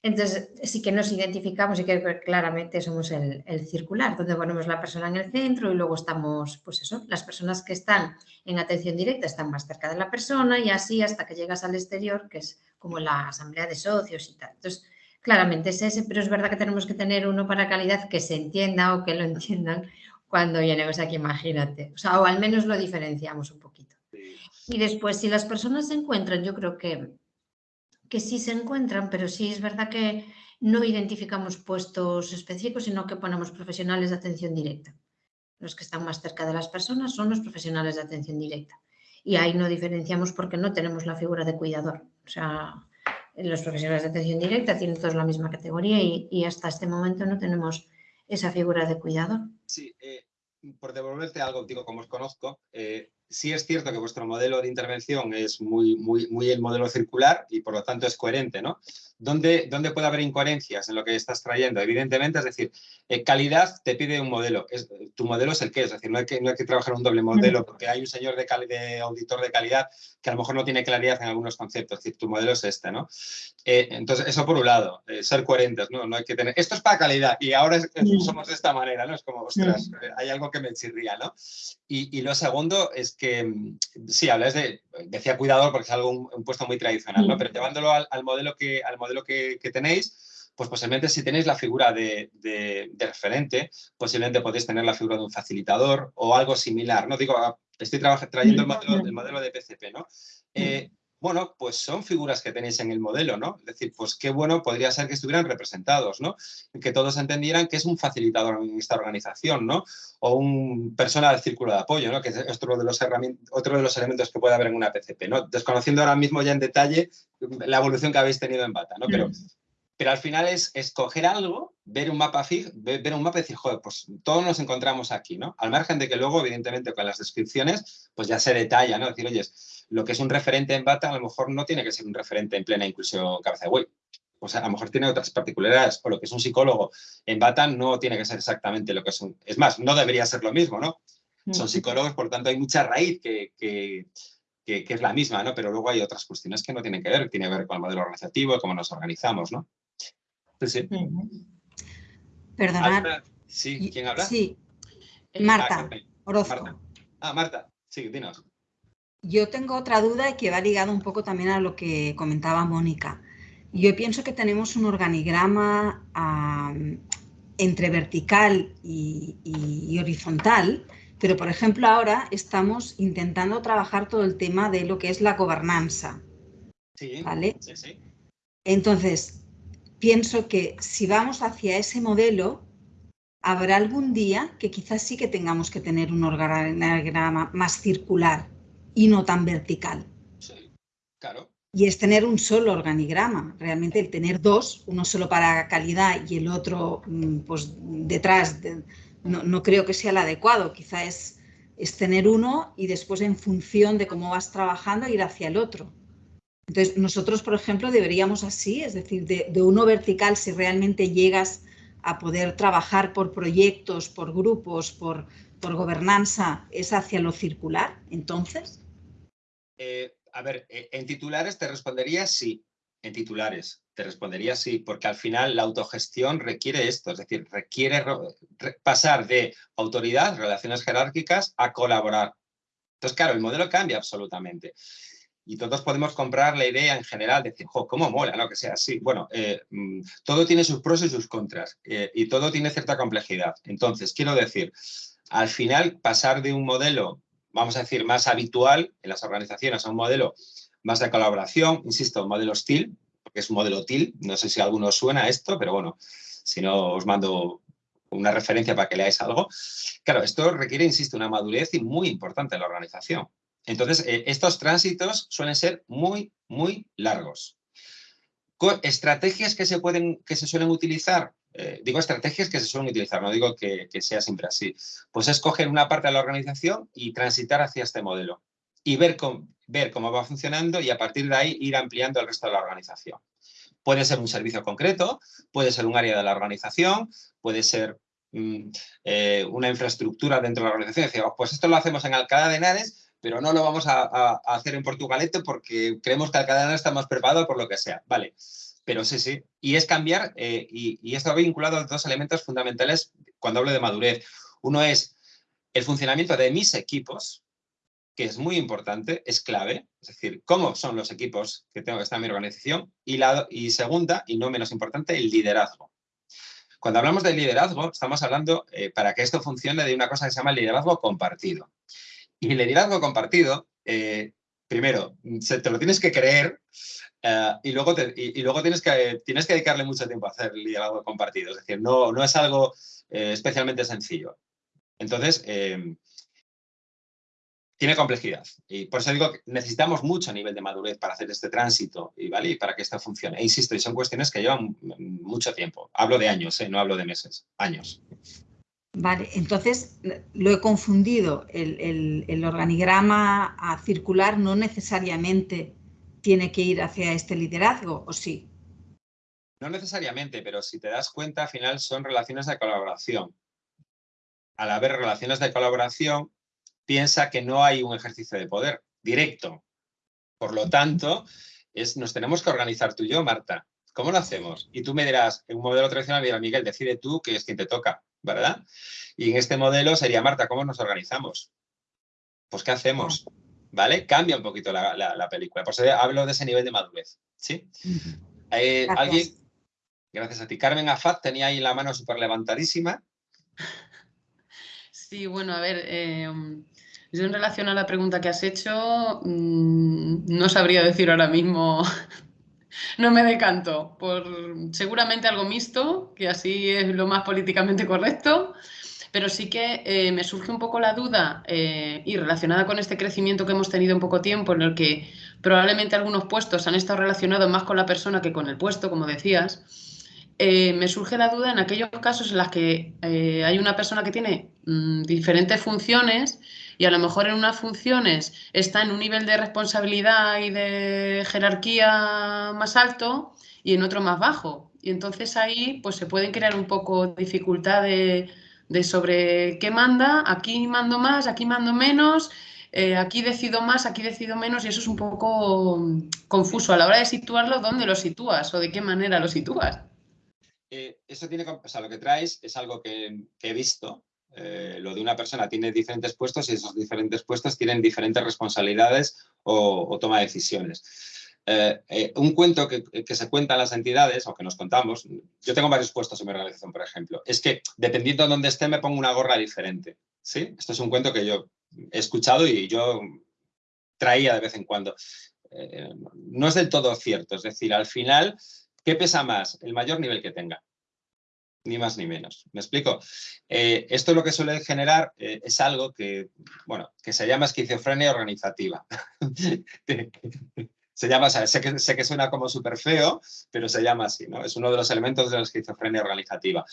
Entonces, sí que nos identificamos y que claramente somos el, circular, donde ponemos la persona en el centro y luego estamos, pues eso, las personas que están en atención directa están más cerca de la persona y así hasta que llegas al exterior, que es como la asamblea de socios y tal. Entonces, claramente es ese, pero es verdad que tenemos que tener uno para calidad que se entienda o que lo [laughs] entiendan cuando llenemos aquí, imagínate. O sea, o al menos lo diferenciamos un poquito. Y después, si las personas se encuentran, yo creo que, que sí se encuentran, pero sí es verdad que no identificamos puestos específicos, sino que ponemos profesionales de atención directa. Los que están más cerca de las personas son los profesionales de atención directa. Y ahí no diferenciamos porque no tenemos la figura de cuidador. O sea, los profesionales de atención directa tienen todos la misma categoría y, hasta este momento no tenemos esa figura de cuidador. Sí, eh, por devolverte algo, digo, como os conozco, eh, sí es cierto que vuestro modelo de intervención es muy, muy, muy el modelo circular y por lo tanto es coherente, ¿no? ¿Dónde, ¿Dónde puede haber incoherencias en lo que estás trayendo? Evidentemente, es decir, eh, calidad te pide un modelo. Es, tu modelo es el que es, es decir, no hay que, no hay que trabajar un doble modelo porque hay un señor de, de, auditor de calidad que a lo mejor no tiene claridad en algunos conceptos. Es decir, tu modelo es este, ¿no? Eh, entonces, eso por un lado, eh, ser coherentes, ¿no? No hay que tener... Esto es para calidad y ahora somos de esta manera, ¿no? Es como, ostras, hay algo que me chirría, ¿no? Y, y lo segundo es que, mm, sí, hablas de, decía cuidador porque es algo, un, puesto muy tradicional, ¿no? Pero llevándolo al, al modelo que... Al modelo lo que, tenéis, pues posiblemente si tenéis la figura de, referente, posiblemente podéis tener la figura de un facilitador o algo similar, ¿no? Digo, ah, estoy trayendo el modelo, el modelo de PCP, ¿no? Eh, bueno, pues son figuras que tenéis en el modelo, ¿no? Es decir, pues qué bueno podría ser que estuvieran representados, ¿no? Que todos entendieran que es un facilitador en esta organización, ¿no? O un persona del círculo de apoyo, ¿no? Que es otro de los, otro de los elementos que puede haber en una PCP, ¿no? Desconociendo ahora mismo ya en detalle la evolución que habéis tenido en Bata, ¿no? Pero, mm. pero al final es escoger algo, ver un mapa ver, un mapa y decir, joder, pues todos nos encontramos aquí, ¿no? Al margen de que luego, evidentemente, con las descripciones, pues ya se detalla, ¿no? Decir, oye, lo que es un referente en Bata a lo mejor no tiene que ser un referente en plena inclusión cabeza de buey. O sea, a lo mejor tiene otras particularidades, o lo que es un psicólogo en Bata no tiene que ser exactamente lo que es un... Es más, no debería ser lo mismo, ¿no? Son psicólogos, por tanto hay mucha raíz que, que, es la misma, ¿no? Pero luego hay otras cuestiones que no tienen que ver, tiene que ver con el modelo organizativo, cómo nos organizamos, ¿no? Sí, Perdonad. Sí, ¿quién habla? Sí, Marta ah, Orozco. Ah, Marta, sí, dinos. Yo tengo otra duda que va ligado un poco también a lo que comentaba Mónica. Yo pienso que tenemos un organigrama entre vertical y, horizontal, pero por ejemplo ahora estamos intentando trabajar todo el tema de lo que es la gobernanza. Sí, ¿vale? sí, sí. Entonces, pienso que si vamos hacia ese modelo, habrá algún día que quizás sí que tengamos que tener un organigrama más circular y no tan vertical. Sí, claro. Y es tener un solo organigrama, realmente el tener dos, uno solo para calidad y el otro mm, pues detrás, no, creo que sea el adecuado, quizá es, es tener uno y después en función de cómo vas trabajando ir hacia el otro. Entonces, nosotros, por ejemplo, deberíamos así, es decir, de, uno vertical, si realmente llegas a poder trabajar por proyectos, por grupos, por, por gobernanza, es hacia lo circular, entonces. Eh, a ver, eh, en titulares te respondería sí, en titulares te respondería sí, porque al final la autogestión requiere esto, es decir, requiere pasar de autoridad, relaciones jerárquicas, a colaborar. Entonces, claro, el modelo cambia absolutamente. Y todos podemos comprar la idea en general, de decir, jo, cómo mola, ¿no? Que sea así. Bueno, eh, mm, todo tiene sus pros y sus contras, y todo tiene cierta complejidad. Entonces, quiero decir, al final pasar de un modelo vamos a decir, más habitual en las organizaciones, a un modelo más de colaboración, insisto, un modelo STIL, porque es un modelo TIL, no sé si a alguno suena esto, pero bueno, si no os mando una referencia para que leáis algo. Claro, esto requiere, insisto, una madurez y muy importante en la organización. Entonces, eh, estos tránsitos suelen ser muy, muy largos. Estrategias que se, pueden, que se suelen utilizar, eh, digo estrategias que se suelen utilizar, no digo que, sea siempre así, pues es coger una parte de la organización y transitar hacia este modelo y ver, ver cómo va funcionando y a partir de ahí ir ampliando el resto de la organización. Puede ser un servicio concreto, puede ser un área de la organización, puede ser mm, eh, una infraestructura dentro de la organización. Decir, oh, pues esto lo hacemos en Alcalá de Henares, pero no lo vamos a, hacer en Portugalete porque creemos que Alcalá está más preparado por lo que sea. Vale, pero sí, sí. Y es cambiar, eh, y, esto va vinculado a dos elementos fundamentales cuando hablo de madurez. Uno es el funcionamiento de mis equipos, que es muy importante, es clave, es decir, cómo son los equipos que tengo que estar en mi organización. Y, y segunda, y no menos importante, el liderazgo. Cuando hablamos de liderazgo, estamos hablando, eh, para que esto funcione, de una cosa que se llama liderazgo compartido. Y el liderazgo compartido, eh, primero, te lo tienes que creer, eh, y, luego y, luego tienes que, tienes que dedicarle mucho tiempo a hacer liderazgo compartido. Es decir, no, no es algo eh, especialmente sencillo. Entonces, tiene complejidad. Y por eso digo que necesitamos mucho nivel de madurez para hacer este tránsito y, ¿vale? y para que esto funcione. E insisto, y son cuestiones que llevan mucho tiempo. Hablo de años, no hablo de meses, años. Vale, entonces lo he confundido. El, organigrama a circular no necesariamente tiene que ir hacia este liderazgo, ¿o sí? No necesariamente, pero si te das cuenta, al final son relaciones de colaboración. Al haber relaciones de colaboración, piensa que no hay un ejercicio de poder directo. Por lo tanto, nos tenemos que organizar tú y yo, Marta. ¿Cómo lo hacemos? Y tú me dirás, en un modelo tradicional, mira, Miguel, decide tú que es quien te toca, ¿verdad? Y en este modelo sería, Marta, ¿cómo nos organizamos? Pues, ¿qué hacemos? ¿vale? Cambia un poquito la, película. Por eso hablo de ese nivel de madurez, ¿sí? Eh, gracias. ¿Alguien? Gracias a ti. Carmen Afat tenía ahí la mano súper levantadísima. Sí, bueno, a ver, eh, Yo en relación a la pregunta que has hecho, mm, no sabría decir ahora mismo, no me decanto por seguramente algo mixto, que así es lo más políticamente correcto, pero sí que eh, me surge un poco la duda eh, y relacionada con este crecimiento que hemos tenido en poco tiempo, en el que probablemente algunos puestos han estado relacionados más con la persona que con el puesto, como decías, eh, me surge la duda en aquellos casos en los que hay una persona que tiene mm, diferentes funciones y a lo mejor en unas funciones está en un nivel de responsabilidad y de jerarquía más alto y en otro más bajo. Y entonces ahí pues se pueden crear un poco dificultad de, sobre qué manda, aquí mando más, aquí mando menos, eh, aquí decido más, aquí decido menos y eso es un poco confuso a la hora de situarlo, ¿dónde lo sitúas o de qué manera lo sitúas? Eh, eso tiene, o sea, lo que traes es algo que he visto eh, lo de una persona tiene diferentes puestos y esos diferentes puestos tienen diferentes responsabilidades o, toma de decisiones. Eh, eh, un cuento que, se cuenta en las entidades, o que nos contamos, yo tengo varios puestos en mi organización, por ejemplo, es que dependiendo de dónde esté me pongo una gorra diferente. ¿sí? Esto es un cuento que yo he escuchado y yo traía de vez en cuando. no es del todo cierto, es decir, al final, ¿qué pesa más? El mayor nivel que tenga ni más ni menos. ¿Me explico? Eh, esto lo que suele generar eh, es algo que, bueno, que se llama esquizofrenia organizativa. [laughs] se llama, sé, que, sé que suena como súper feo, pero se llama así, ¿no? Es uno de los elementos de la esquizofrenia organizativa,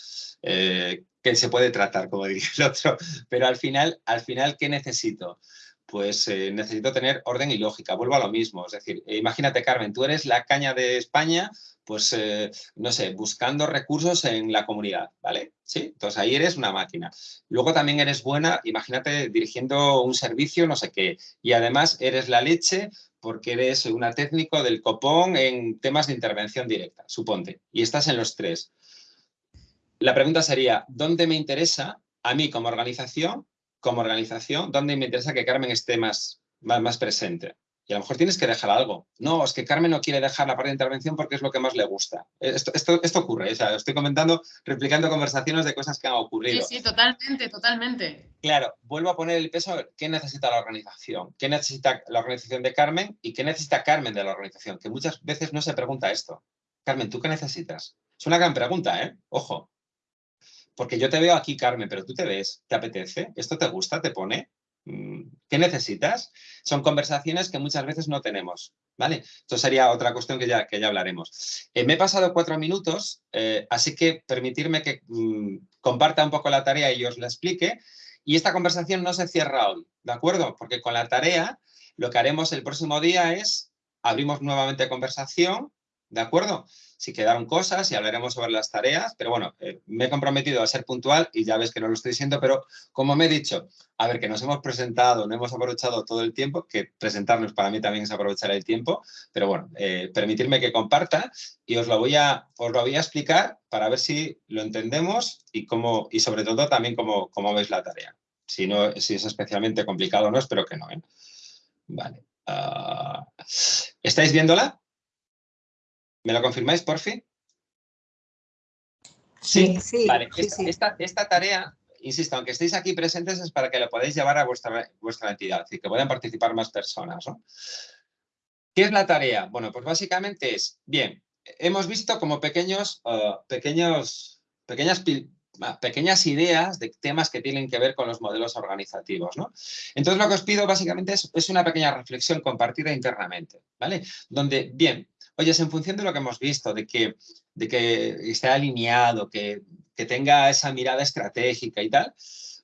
eh, que se puede tratar, como diría el otro, pero al final, al final ¿qué necesito? Pues necesito tener orden y lógica. Vuelvo a lo mismo. Es decir, imagínate, Carmen, tú eres la caña de España pues, eh, no sé, buscando recursos en la comunidad, ¿vale? Sí, entonces ahí eres una máquina. Luego también eres buena, imagínate, dirigiendo un servicio, no sé qué, y además eres la leche porque eres una técnico del copón en temas de intervención directa, suponte, y estás en los tres. La pregunta sería, ¿dónde me interesa a mí como organización, como organización, dónde me interesa que Carmen esté más, más, más presente? Y a lo mejor tienes que dejar algo. No, es que Carmen no quiere dejar la parte de intervención porque es lo que más le gusta. Esto, esto, ocurre, o sea, estoy comentando, replicando conversaciones de cosas que han ocurrido. Sí, sí, totalmente, totalmente. Claro, vuelvo a poner el peso qué necesita la organización, qué necesita la organización de Carmen y qué necesita Carmen de la organización, que muchas veces no se pregunta esto. Carmen, ¿tú qué necesitas? Es una gran pregunta, ¿eh? Ojo. Porque yo te veo aquí, Carmen, pero tú te ves, ¿te apetece? ¿Esto te gusta? ¿Te pone? Mm, ¿Qué necesitas? Son conversaciones que muchas veces no tenemos, ¿vale? Esto sería otra cuestión que ya, que ya hablaremos. Eh, me he pasado cuatro minutos, eh, así que permitirme que mm, comparta un poco la tarea y os la explique. Y esta conversación no se cierra hoy, ¿de acuerdo? Porque con la tarea lo que haremos el próximo día es abrimos nuevamente conversación, ¿de acuerdo? Si quedaron cosas y hablaremos sobre las tareas, pero bueno, eh, me he comprometido a ser puntual y ya ves que no lo estoy diciendo, pero como me he dicho, a ver, que nos hemos presentado, no hemos aprovechado todo el tiempo, que presentarnos para mí también es aprovechar el tiempo, pero bueno, eh, permitirme que comparta y os lo, voy a, os lo voy a explicar para ver si lo entendemos y, cómo, y sobre todo también cómo, cómo veis la tarea. Si, no, si es especialmente complicado o no, espero que no. ¿eh? Vale. Ah, ¿Estáis viéndola? ¿Me lo confirmáis, por fin? Sí, sí. Vale, esta, tarea, insisto, aunque estéis aquí presentes, es para que la podáis llevar a vuestra, vuestra entidad y que puedan participar más personas. ¿Qué es la tarea? Bueno, pues básicamente es, bien, hemos visto como pequeños, uh, pequeños, pequeñas, pequeñas ideas de temas que tienen que ver con los modelos organizativos. ¿no? Entonces, lo que os pido básicamente es, es, una pequeña reflexión compartida internamente, ¿vale? Donde, bien, Oye, en función de lo que hemos visto, de que, de que esté alineado, que, que tenga esa mirada estratégica y tal,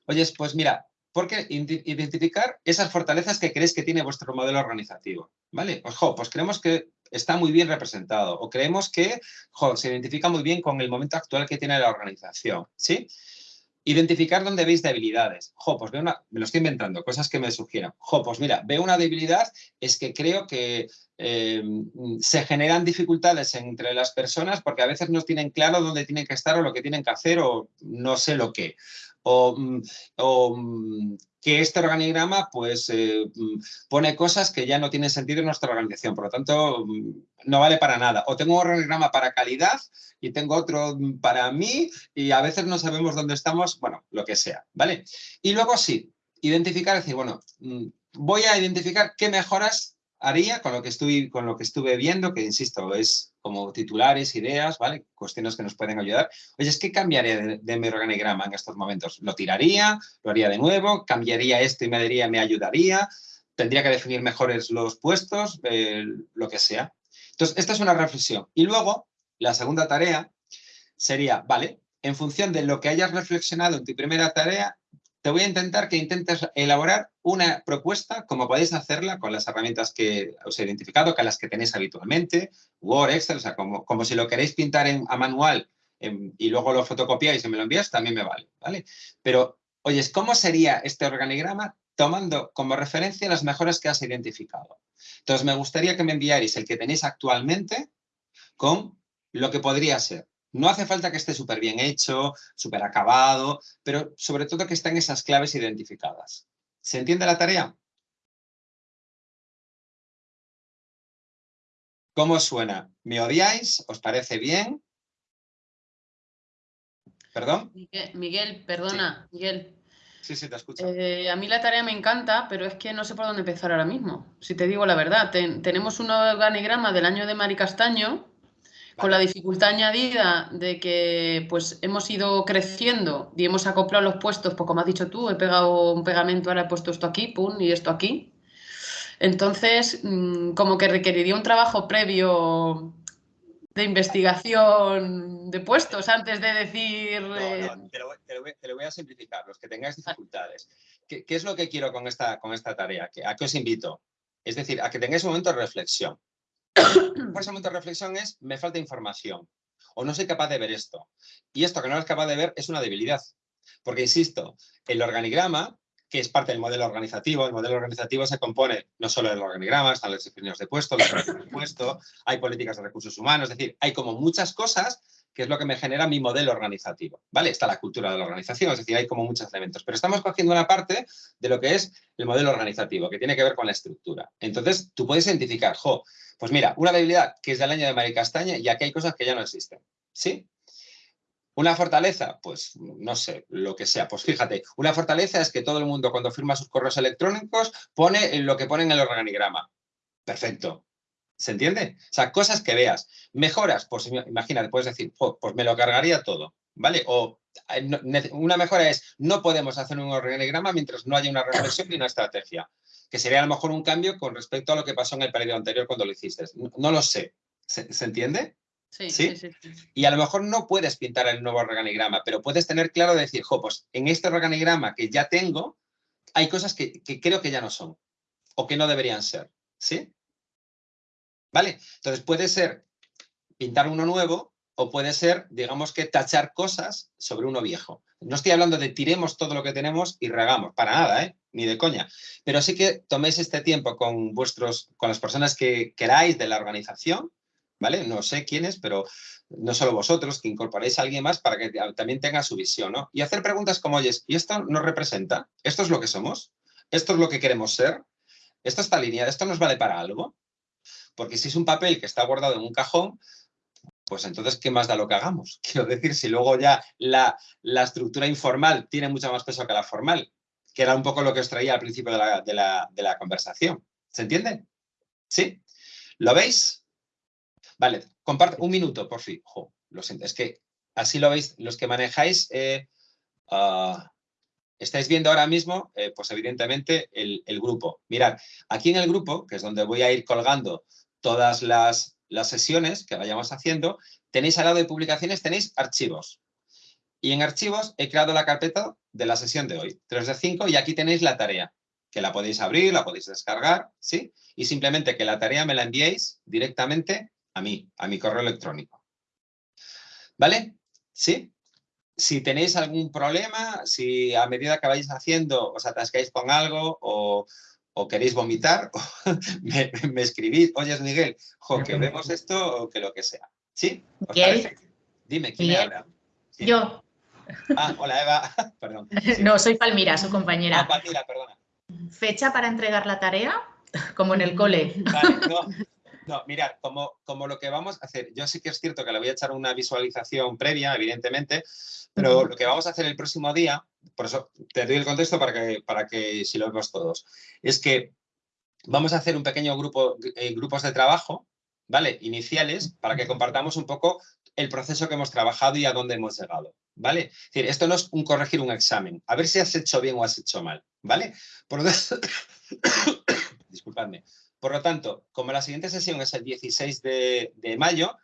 oye, pues mira, porque identificar esas fortalezas que creéis que tiene vuestro modelo organizativo, ¿vale? Pues, pues creemos que está muy bien representado o creemos que se identifica muy bien con el momento actual que tiene la organización, ¿sí? Identificar dónde veis debilidades. Jo, pues veo una, me lo estoy inventando, cosas que me sugieran. Jo, pues mira, veo una debilidad, es que creo que eh, se generan dificultades entre las personas porque a veces no tienen claro dónde tienen que estar o lo que tienen que hacer o no sé lo que. O, mm, mm, que este organigrama pues eh, mm, pone cosas que ya no tienen sentido en nuestra organización, por lo tanto no vale para nada. O tengo un organigrama para calidad y tengo otro para mí y a veces no sabemos dónde estamos, bueno, lo que sea, ¿vale? Y luego sí, identificar, decir, bueno, voy a identificar qué mejoras haría con lo que estuve, con lo que estuve viendo, que insisto, es como titulares, ideas, ¿vale? Cuestiones que nos pueden ayudar. Oye, es que cambiaría de, mi organigrama en estos momentos. ¿Lo tiraría? ¿Lo haría de nuevo? ¿Cambiaría esto y me me ayudaría? ¿Tendría que definir mejores los puestos? Eh, lo que sea. Entonces, esta es una reflexión. Y luego, la segunda tarea sería, vale, en función de lo que hayas reflexionado en tu primera tarea, te voy a intentar que intentes elaborar una propuesta, como podéis hacerla con las herramientas que os he identificado, que las que tenéis habitualmente, Word, Excel, o sea, como, como si lo queréis pintar a manual em, y luego lo fotocopiáis y me lo envías, también me vale, ¿vale? Pero, oyes, ¿cómo sería este organigrama tomando como referencia las mejoras que has identificado? Entonces, me gustaría que me enviarais el que tenéis actualmente con lo que podría ser. No hace falta que esté súper bien hecho, súper acabado, pero sobre todo que estén esas claves identificadas. ¿Se entiende la tarea? ¿Cómo suena? ¿Me odiáis? ¿Os parece bien? ¿Perdón? Miguel, perdona, Miguel. Sí, sí, te escucho. Eh, a mí la tarea me encanta, pero es que no sé por dónde empezar ahora mismo. Si te digo la verdad, tenemos un organigrama del año de Mari Castaño con la dificultad añadida de que pues hemos ido creciendo y hemos acoplado los puestos, pues como has dicho tú, he pegado un pegamento, ahora he puesto esto aquí, pum, y esto aquí. Entonces, mm, como que requeriría un trabajo previo de investigación de puestos antes de decir... Eh, te, lo, voy a simplificar, los que tengáis dificultades. ¿Qué, es lo que quiero con esta, con esta tarea? ¿A qué os invito? Es decir, a que tengáis un momento de reflexión. [coughs] ese momento de reflexión es, me falta información o no soy capaz de ver esto. Y esto que no eres capaz de ver es una debilidad. Porque, insisto, el organigrama, que es parte del modelo organizativo, el modelo organizativo se compone no solo del organigrama, están los definidos de puesto, los de puesto, hay políticas de recursos humanos, es decir, hay como muchas cosas que es lo que me genera mi modelo organizativo, ¿vale? Está la cultura de la organización, es decir, hay como muchos elementos, pero estamos cogiendo una parte de lo que es el modelo organizativo, que tiene que ver con la estructura. Entonces, tú puedes identificar, jo, pues mira, una debilidad que es del año de Mari Castaña y aquí hay cosas que ya no existen, ¿sí? Una fortaleza, pues no sé, lo que sea. Pues fíjate, una fortaleza es que todo el mundo cuando firma sus correos electrónicos pone lo que pone en el organigrama. Perfecto. ¿Se entiende? O sea, cosas que veas. Mejoras, pues imagínate, puedes decir, pues me lo cargaría todo, ¿vale? O eh, una mejora es, no podemos hacer un organigrama mientras no haya una reflexión y una estrategia, que sería a lo mejor un cambio con respecto a lo que pasó en el periodo anterior cuando lo hiciste. No, lo sé. ¿Se, entiende? Sí, ¿Sí? Sí, Y a lo mejor no puedes pintar el nuevo organigrama, pero puedes tener claro de decir, jo, pues en este organigrama que ya tengo, hay cosas que, que creo que ya no son o que no deberían ser. ¿Sí? ¿Vale? Entonces puede ser pintar uno nuevo o puede ser, digamos que tachar cosas sobre uno viejo. No estoy hablando de tiremos todo lo que tenemos y regamos, para nada, ¿eh? ni de coña. Pero sí que toméis este tiempo con vuestros, con las personas que queráis de la organización, ¿vale? No sé quiénes, pero no solo vosotros, que incorporéis a alguien más para que también tenga su visión, ¿no? Y hacer preguntas como, oye, ¿y esto nos representa? ¿Esto es lo que somos? ¿Esto es lo que queremos ser? ¿Esto está alineado? ¿Esto nos vale para algo? Porque si es un papel que está guardado en un cajón, pues entonces, ¿qué más da lo que hagamos? [laughs] Quiero decir, si luego ya la, estructura informal tiene mucho más peso que la formal, que era un poco lo que os traía al principio de la, conversación. ¿Se entiende? ¿Sí? ¿Lo veis? Vale, comparte un minuto, por fin. lo siento, es que así lo veis, los que manejáis, eh, ah, estáis viendo ahora mismo, eh, pues evidentemente, el, el, grupo. Mirad, aquí en el grupo, que es donde voy a ir colgando todas las, sesiones que vayamos haciendo, tenéis al lado de publicaciones, tenéis archivos. Y en archivos he creado la carpeta de la sesión de hoy, 3 de 5, y aquí tenéis la tarea, que la podéis abrir, la podéis descargar, ¿sí? Y simplemente que la tarea me la enviéis directamente a mí, a mi correo electrónico. ¿Vale? ¿Sí? Si tenéis algún problema, si a medida que vais haciendo os atascáis con algo o, o queréis vomitar, [laughs] me, escribís, oye Miguel, que vemos esto o que lo que sea. ¿Sí? ¿Os parece? Dime, ¿quién habla? Yo. Ah, hola Eva, [laughs] perdón. No, soy Palmira, su compañera. Ah, Palmira, perdona. ¿Fecha para entregar la tarea? Como en el cole. Vale, no. [laughs] No, mirad, como, como lo que vamos a hacer, yo sí que es cierto que le voy a echar una visualización previa, evidentemente, pero lo que vamos a hacer el próximo día, por eso te doy el contexto para que, para que si lo vemos todos, es que vamos a hacer un pequeño grupo, eh, grupos de trabajo, ¿vale? Iniciales, para que compartamos un poco el proceso que hemos trabajado y a dónde hemos llegado, ¿vale? Es decir, esto no es un corregir un examen, a ver si has hecho bien o has hecho mal, ¿vale? Por lo tanto, [coughs] disculpadme. Por lo tanto, como la siguiente sesión es el 16 de, mayo,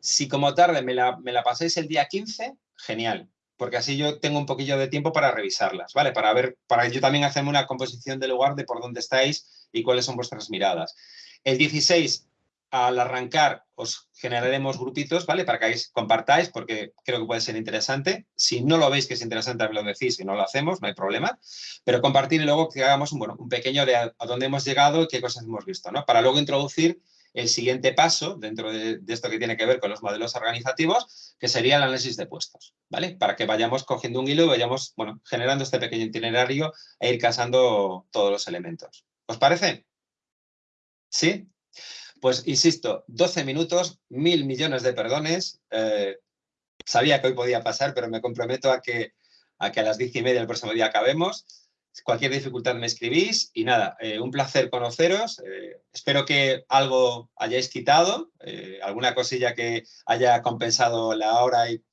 si como tarde me la, me el día 15, genial, porque así yo tengo un poquillo de tiempo para revisarlas, ¿vale? Para ver, para yo también hacerme una composición del lugar de por dónde estáis y cuáles son vuestras miradas. El 16 al arrancar os generaremos grupitos, ¿vale? Para que compartáis, porque creo que puede ser interesante. Si no lo veis que es interesante, me lo decís y no lo hacemos, no hay problema. Pero compartir y luego que hagamos un, bueno, un pequeño de a, dónde hemos llegado y qué cosas hemos visto, ¿no? Para luego introducir el siguiente paso dentro de, de, esto que tiene que ver con los modelos organizativos, que sería el análisis de puestos, ¿vale? Para que vayamos cogiendo un hilo y vayamos, bueno, generando este pequeño itinerario e ir casando todos los elementos. ¿Os parece? ¿Sí? Pues insisto, 12 minutos, mil millones de perdones. Eh, sabía que hoy podía pasar, pero me comprometo a que, a que a las diez y media del próximo día acabemos. Cualquier dificultad me escribís y nada, eh, un placer conoceros. Eh, espero que algo hayáis quitado, alguna cosilla que haya compensado la hora y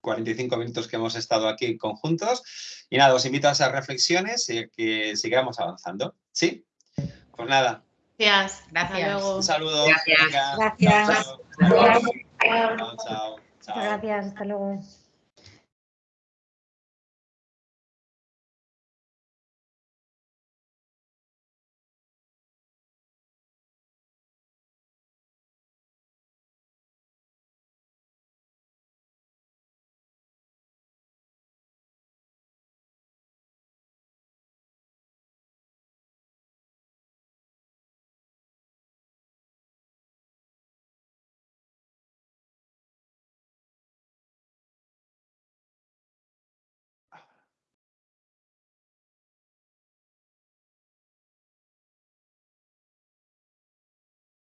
45 minutos que hemos estado aquí conjuntos. Y nada, os invito a esas reflexiones y que sigamos avanzando. ¿Sí? Pues nada, Gracias. Gracias. Un saludo. Gracias. Gracias. chao, chao. Chao, chao, chao. Gracias, hasta luego.